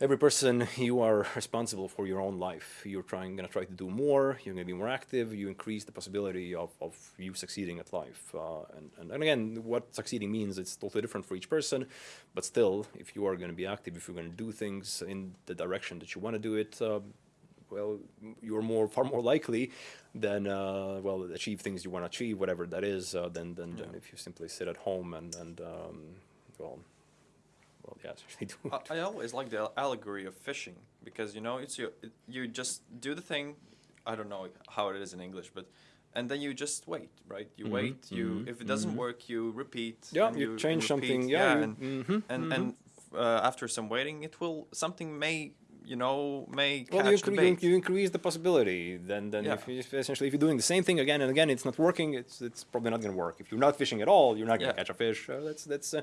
every person you are responsible for your own life you're trying going to try to do more you're going to be more active you increase the possibility of, of you succeeding at life uh, and, and, and, again what succeeding means it's totally different for each person but still if you are going to be active if you're going to do things in the direction that you want to do it uh, well you're more far more likely than uh, well achieve things you want to achieve whatever that is uh, than, than, yeah. than, if you simply sit at home and, and um, well well, yeah, [laughs] they do. I, I always like the allegory of fishing because you know it's you. You just do the thing. I don't know how it is in English, but and then you just wait, right? You mm -hmm. wait. You mm -hmm. if it doesn't mm -hmm. work, you repeat. Yeah, you, you, change repeat. something. Yeah, yeah and mm-hmm, and, and mm-hmm. uh, after some waiting, it will something may you know may well, you, you, you, increase the possibility. Then, then yeah. if you, essentially, if you're doing the same thing again and again, it's not working. It's it's probably not going to work. If you're not fishing at all, you're not going to yeah. catch a fish. Uh, that's that's. Uh,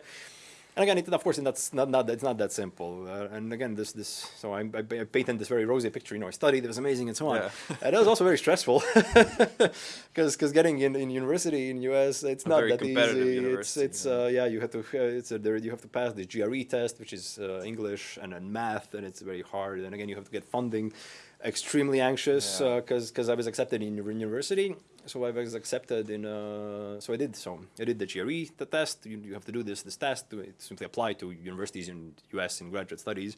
and again, it, of course, that's not, not it's not that simple. Uh, and again, this this so I, I, I painted this very rosy picture. You know, I studied; it was amazing, and so on. Yeah. and it was also very stressful [laughs] [laughs] because because getting in, in university in US, it's not that easy. It's it's yeah. Uh, yeah, you have to uh, it's a, there you have to pass the GRE test, which is uh, English and then math, and it's very hard. And again, you have to get funding. Extremely anxious because yeah. because uh, I was accepted in university so I was accepted in, uh, so I did, so I did the GRE, the test, you, you have to do this, this test, to, it simply apply to universities in US in graduate studies.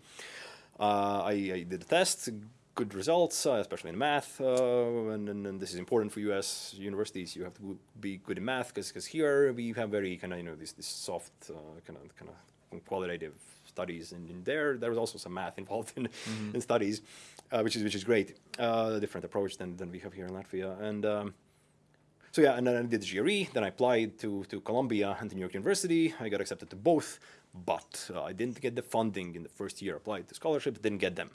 Uh, I, I, did the test, good results, uh, especially in math, uh, and, and, and, this is important for US universities, you have to be good in math, because here we have very kind of, you know, this, this soft kind of, kind of qualitative studies, and in there, there was also some math [laughs] involved in, mm -hmm. in studies, uh, which is which is great, uh, a different approach than, than we have here in Latvia, and um, so yeah, and then I did the GRE, then I applied to, to Columbia and to New York University. I got accepted to both, but uh, I didn't get the funding in the first year. Applied to scholarships, didn't get them.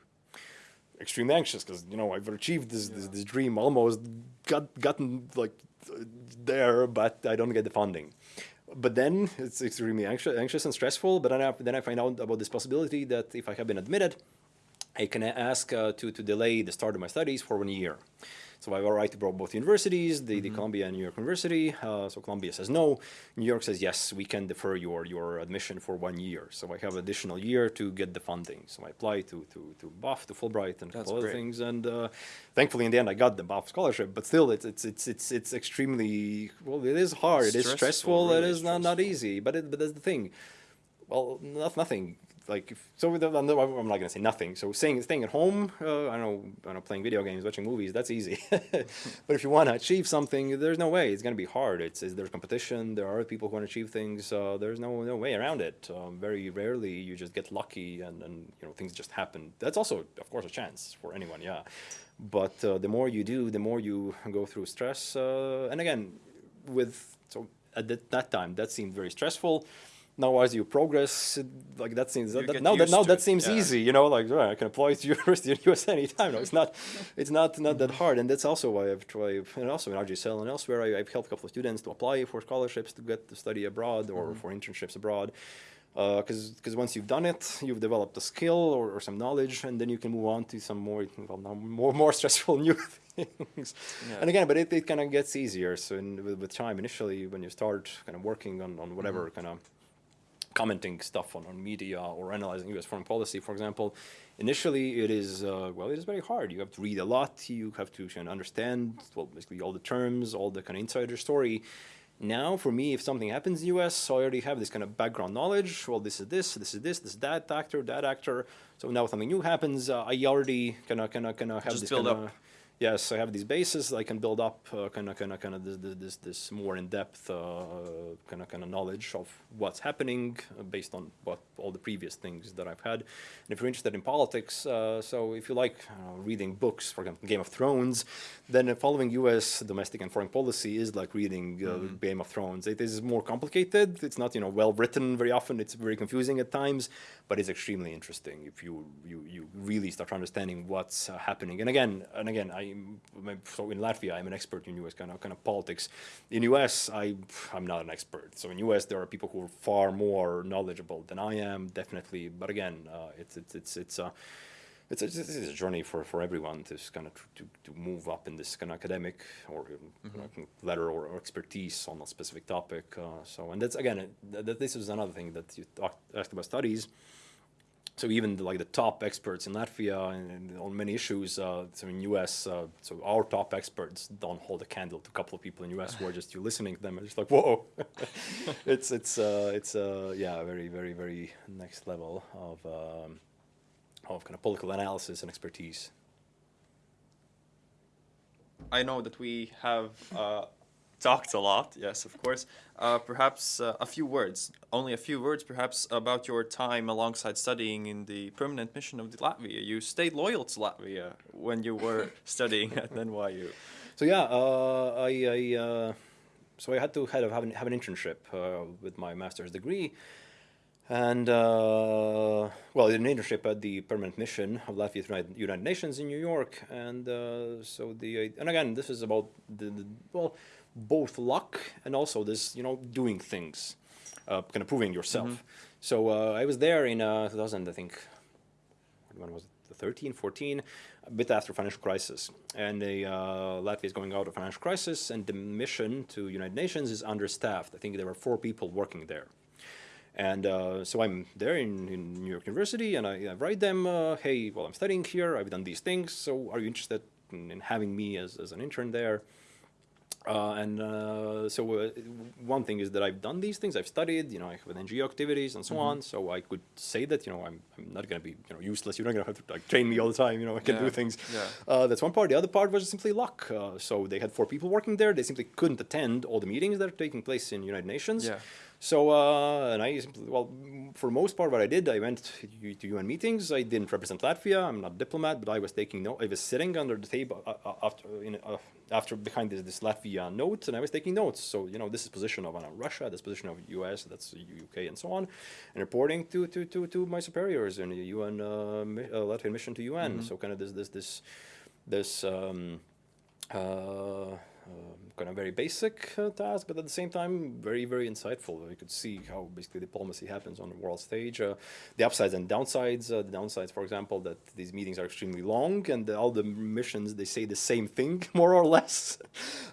Extremely anxious because you know I've achieved this, yeah. this, this dream, almost got gotten like there, but I don't get the funding. But then it's extremely anxious, anxious and stressful. But then I, then I find out about this possibility that if I have been admitted, I can ask uh, to to delay the start of my studies for one year. So I have a right to both universities, the, mm -hmm. the. Columbia and New York University. Uh, so Columbia says no. New York says yes, we can defer your, your admission for one year. So I have an additional year to get the funding. So I apply to, to, to BAFF, to Fulbright, and That's other things. And uh, thankfully, in the end, I got the BAFF scholarship. But still, it's it's it's it's it's extremely well. It is hard. Stressful, it is stressful. Really it is not not easy. But it, but that's the thing. Well, not nothing like if, so I'm not gonna say nothing. So staying staying at home, uh, I don't know, I don't know, playing video games, watching movies, that's easy. [laughs] but if you want to achieve something, there's no way. It's gonna be hard. It's, there's competition. There are people who want to achieve things. Uh, there's no no way around it. Um, very rarely you just get lucky and and you know things just happen. That's also of course a chance for anyone. Yeah, but uh, the more you do, the more you go through stress. Uh, and again, with so at that time that seemed very stressful now as you progress, like that seems that, that, now that now that seems yeah. easy, you know, like right, I can apply to university in US anytime. No, it's not, it's not not that hard, and that's also why I've tried, and also in RGSL and elsewhere, I, have helped a couple of students to apply for scholarships to get to study abroad or mm -hmm. for internships abroad. because because once you've done it, you've developed a skill or, or some knowledge, and then you can move on to some more well, more more [laughs] stressful new things. Yeah. And again, but it, it kind of gets easier. So in, with, with time, initially when you start kind of working on on whatever kind of commenting stuff on, on media or analyzing U.S. foreign policy, for example, initially it is uh, well, it is very hard. You have to read a lot. You have to understand well, basically all the terms, all the kind of insider story. Now, for me, if something happens in the U.S., I already have this kind of background knowledge. Well, this is this, this is this, this is that actor, that actor. So now something new happens, uh, I already kind of kind of kind of have Just this build up. Yes, I have these bases. I can build up kind of kind of kind of this, this this more in depth kind of kind of knowledge of what's happening uh, based on what all the previous things that I've had. And if you're interested in politics, uh, so if you like uh, reading books, for example, Game of Thrones, then uh, following U.S. domestic and foreign policy is like reading uh, Mm-hmm. Game of Thrones. It is more complicated. It's not you know well written very often. It's very confusing at times, but it's extremely interesting if you you you really start understanding what's uh, happening. And again, and again, I so in Latvia I'm an expert in U.S. kind of kind of politics. In U.S. I I'm not an expert. So in U.S. there are people who are far more knowledgeable than I am, definitely. But again, uh, it's it's it's it's uh, it's a, this is a journey for, for everyone to kind of to, to move up in this kind of academic or um, like, letter or, or expertise on a specific topic. Uh, so and that's again it, th- th- this is another thing that you talked, asked about studies. So even like the top experts in Latvia and, and on many issues, uh, so in US, uh, so our top experts don't hold a candle to a couple of people in US who are just you listening to them and just like whoa, [laughs] it's it's uh, it's uh, yeah very very very next level of um, of kind of political analysis and expertise. I know that we have uh, talked a lot, yes, of course. Uh, perhaps uh, a few words, only a few words, perhaps, about your time alongside studying in the permanent mission of the Latvia. You stayed loyal to Latvia when you were [laughs] studying at NYU. So yeah, uh, I, I uh, so I had to kind of have an, have an internship uh, with my master's degree, and uh, well, an internship at the permanent mission of Latvia United, United Nations in New York, and uh, so the and again, this is about the, the well, both luck and also this you know doing things, uh, kind of proving yourself. So uh, I was there in uh, 2000, I think when was it? 13 14 a bit after financial crisis. And the, uh, latvia is going out of financial crisis and the mission to united nations is understaffed. I think there were four people working there. And uh, so i'm there in, in new york university and i, I write them uh, hey well i'm studying here. I've done these things. So are you interested in, in having me as, as an intern there uh, and uh, so uh, one thing is that I've done these things. I've studied, you know, I have NGO activities and so on. So I could say that, you know, I'm, I'm not going to be, you know, useless. You're not going to have to like train me all the time. You know, I can Yeah, do things. yeah. Uh, that's one part. The other part was simply luck. Uh, so they had four people working there. They simply couldn't attend all the meetings that are taking place in United Nations. Yeah. So uh, and I well, for most part, what I did, I went to, to UN meetings. I didn't represent Latvia. I'm not a diplomat, but I was taking note. I was sitting under the table uh, uh, after in, uh, after behind this, this Latvia note, and I was taking notes. So you know, this is position of uh, Russia, this position of US, that's UK, and so on, and reporting to to to, to my superiors in the UN uh, uh, Latvian mission to UN. So kind of this this this this. Um, uh, um, kind of very basic uh, task, but at the same time very very insightful. You could see how basically diplomacy happens on the world stage. Uh, the upsides and downsides. Uh, the downsides, for example, that these meetings are extremely long, and all the missions they say the same thing [laughs] more or less,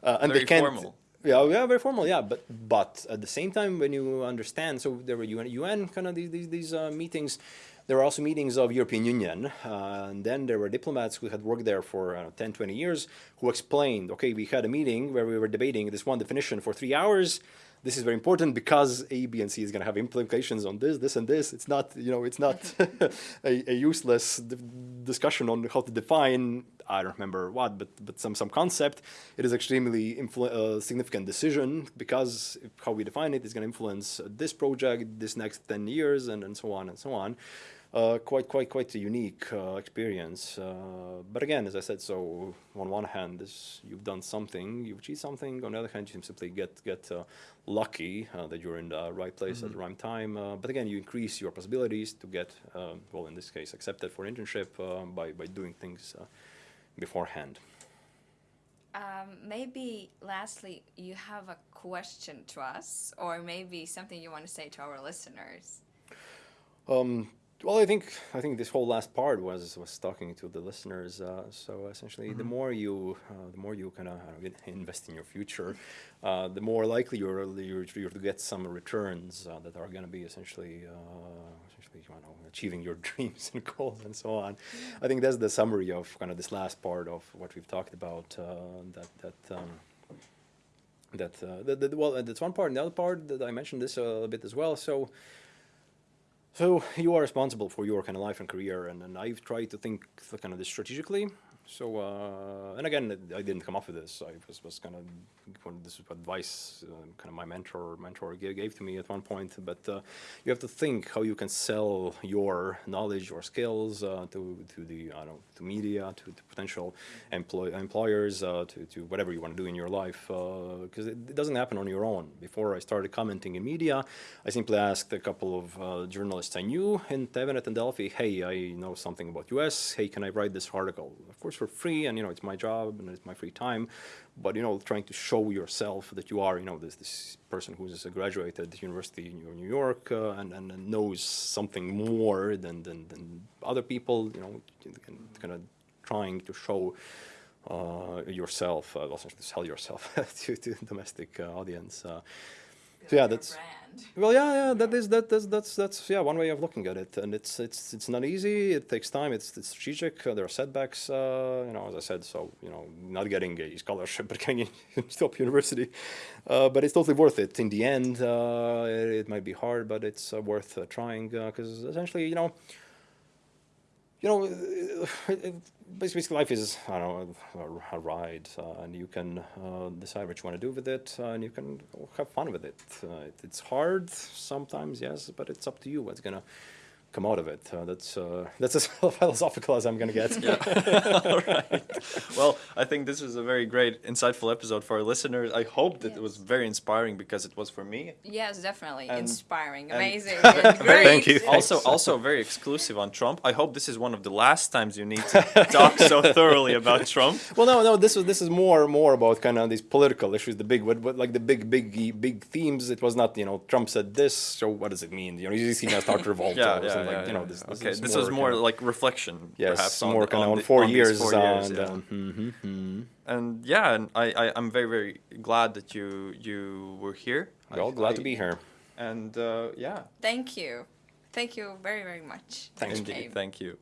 uh, and Very they can't. formal. Yeah, yeah, very formal. Yeah, but but at the same time, when you understand, so there were UN, UN kind of these these, these uh, meetings. There were also meetings of European Union, uh, and then there were diplomats who had worked there for uh, 10, 20 years who explained, okay, we had a meeting where we were debating this one definition for three hours. This is very important because A, B, and C is going to have implications on this, this, and this. It's not, you know, it's not [laughs] a, a useless discussion on how to define. I don't remember what, but but some some concept. It is extremely uh, significant decision because how we define it is going to influence this project, this next ten years, and and so on and so on. Uh, quite quite quite a unique uh, experience. Uh, but again, as I said, so on one hand, this you've done something, you've achieved something. On the other hand, you simply get get uh, lucky uh, that you're in the right place at the right time. Uh, but again, you increase your possibilities to get, um, well, in this case, accepted for internship uh, by by doing things uh, beforehand. Um, maybe lastly, you have a question to us, or maybe something you want to say to our listeners. Um, well, I think I think this whole last part was was talking to the listeners. Uh, so essentially, the more you uh, the more you kind of [laughs] invest in your future, uh, the more likely you're you're, you're to get some returns uh, that are going to be essentially. Uh, essentially, you know, achieving your [laughs] dreams and goals and so on. I think that's the summary of kind of this last part of what we've talked about. Uh, that that um, that, uh, that, that well, that's one part. And the other part that I mentioned this a bit as well. So. So you are responsible for your kind of life and career, and, and I've tried to think kind of this strategically. So uh, and again, I didn't come up with this. I was, was kind of this is advice, uh, kind of my mentor mentor gave, gave to me at one point. But uh, you have to think how you can sell your knowledge or skills uh, to to the I don't know to media, to, to potential employ, employers, uh, to to whatever you want to do in your life. Because it, it, doesn't happen on your own. Before I started commenting in media, I simply asked a couple of journalists I knew in TVNET and Delfi, "Hey, I know something about US. Hey, can I write this article?" Of course for free and you know it's my job and it's my free time but you know trying to show yourself that you are you know this this person who's graduated university in New York uh, and, and knows something more than, than, than other people you know kind of trying to show uh, yourself uh, essentially sell yourself [laughs] to, to domestic uh, audience uh, so yeah that's well, yeah, yeah, that is that that's that's that's yeah one way of looking at it, and it's it's it's not easy. It takes time. It's it's strategic. Uh, there are setbacks. Uh, you know, as I said, so you know, not getting a scholarship [laughs] but getting into top university, uh, but it's totally worth it. In the end, uh, it, it, might be hard, but it's uh, worth uh, trying because essentially, you know you know, it, basically life is, I don't know, a, a ride, uh, and you can uh, decide what you want to do with it, uh, and you can have fun with it. it. It's hard sometimes, yes, but it's up to you what's to come out of it. Uh, that's uh, [laughs] that's as [laughs] philosophical as I'm going to get. yeah. [laughs] All right. Well, I think this was a very great, insightful episode for our listeners. I hope that yes. it was very inspiring because it was for me. Yes, definitely and, and inspiring, amazing, great. Thank you. Also, also very exclusive on Trump. I hope this is one of the last times you need to talk so thoroughly about Trump. Well, no, no. This is this is more more about kind of these political issues, the big, what, what, like the big, big, big themes. It was not, you know, Trump said this, so what does it mean? You know, you see now start revolt. yeah, yeah, like, yeah, you know, this, this okay, this was more like reflection, yes, perhaps, more on, kind of on, on the, four on years. Four years and, yeah. um, mm-hmm, mm-hmm. and yeah, and I, I I'm very very glad that you you were here. Well, glad I, to be here. And uh, yeah. Thank you, thank you very very much. Thanks, Indeed, thank you.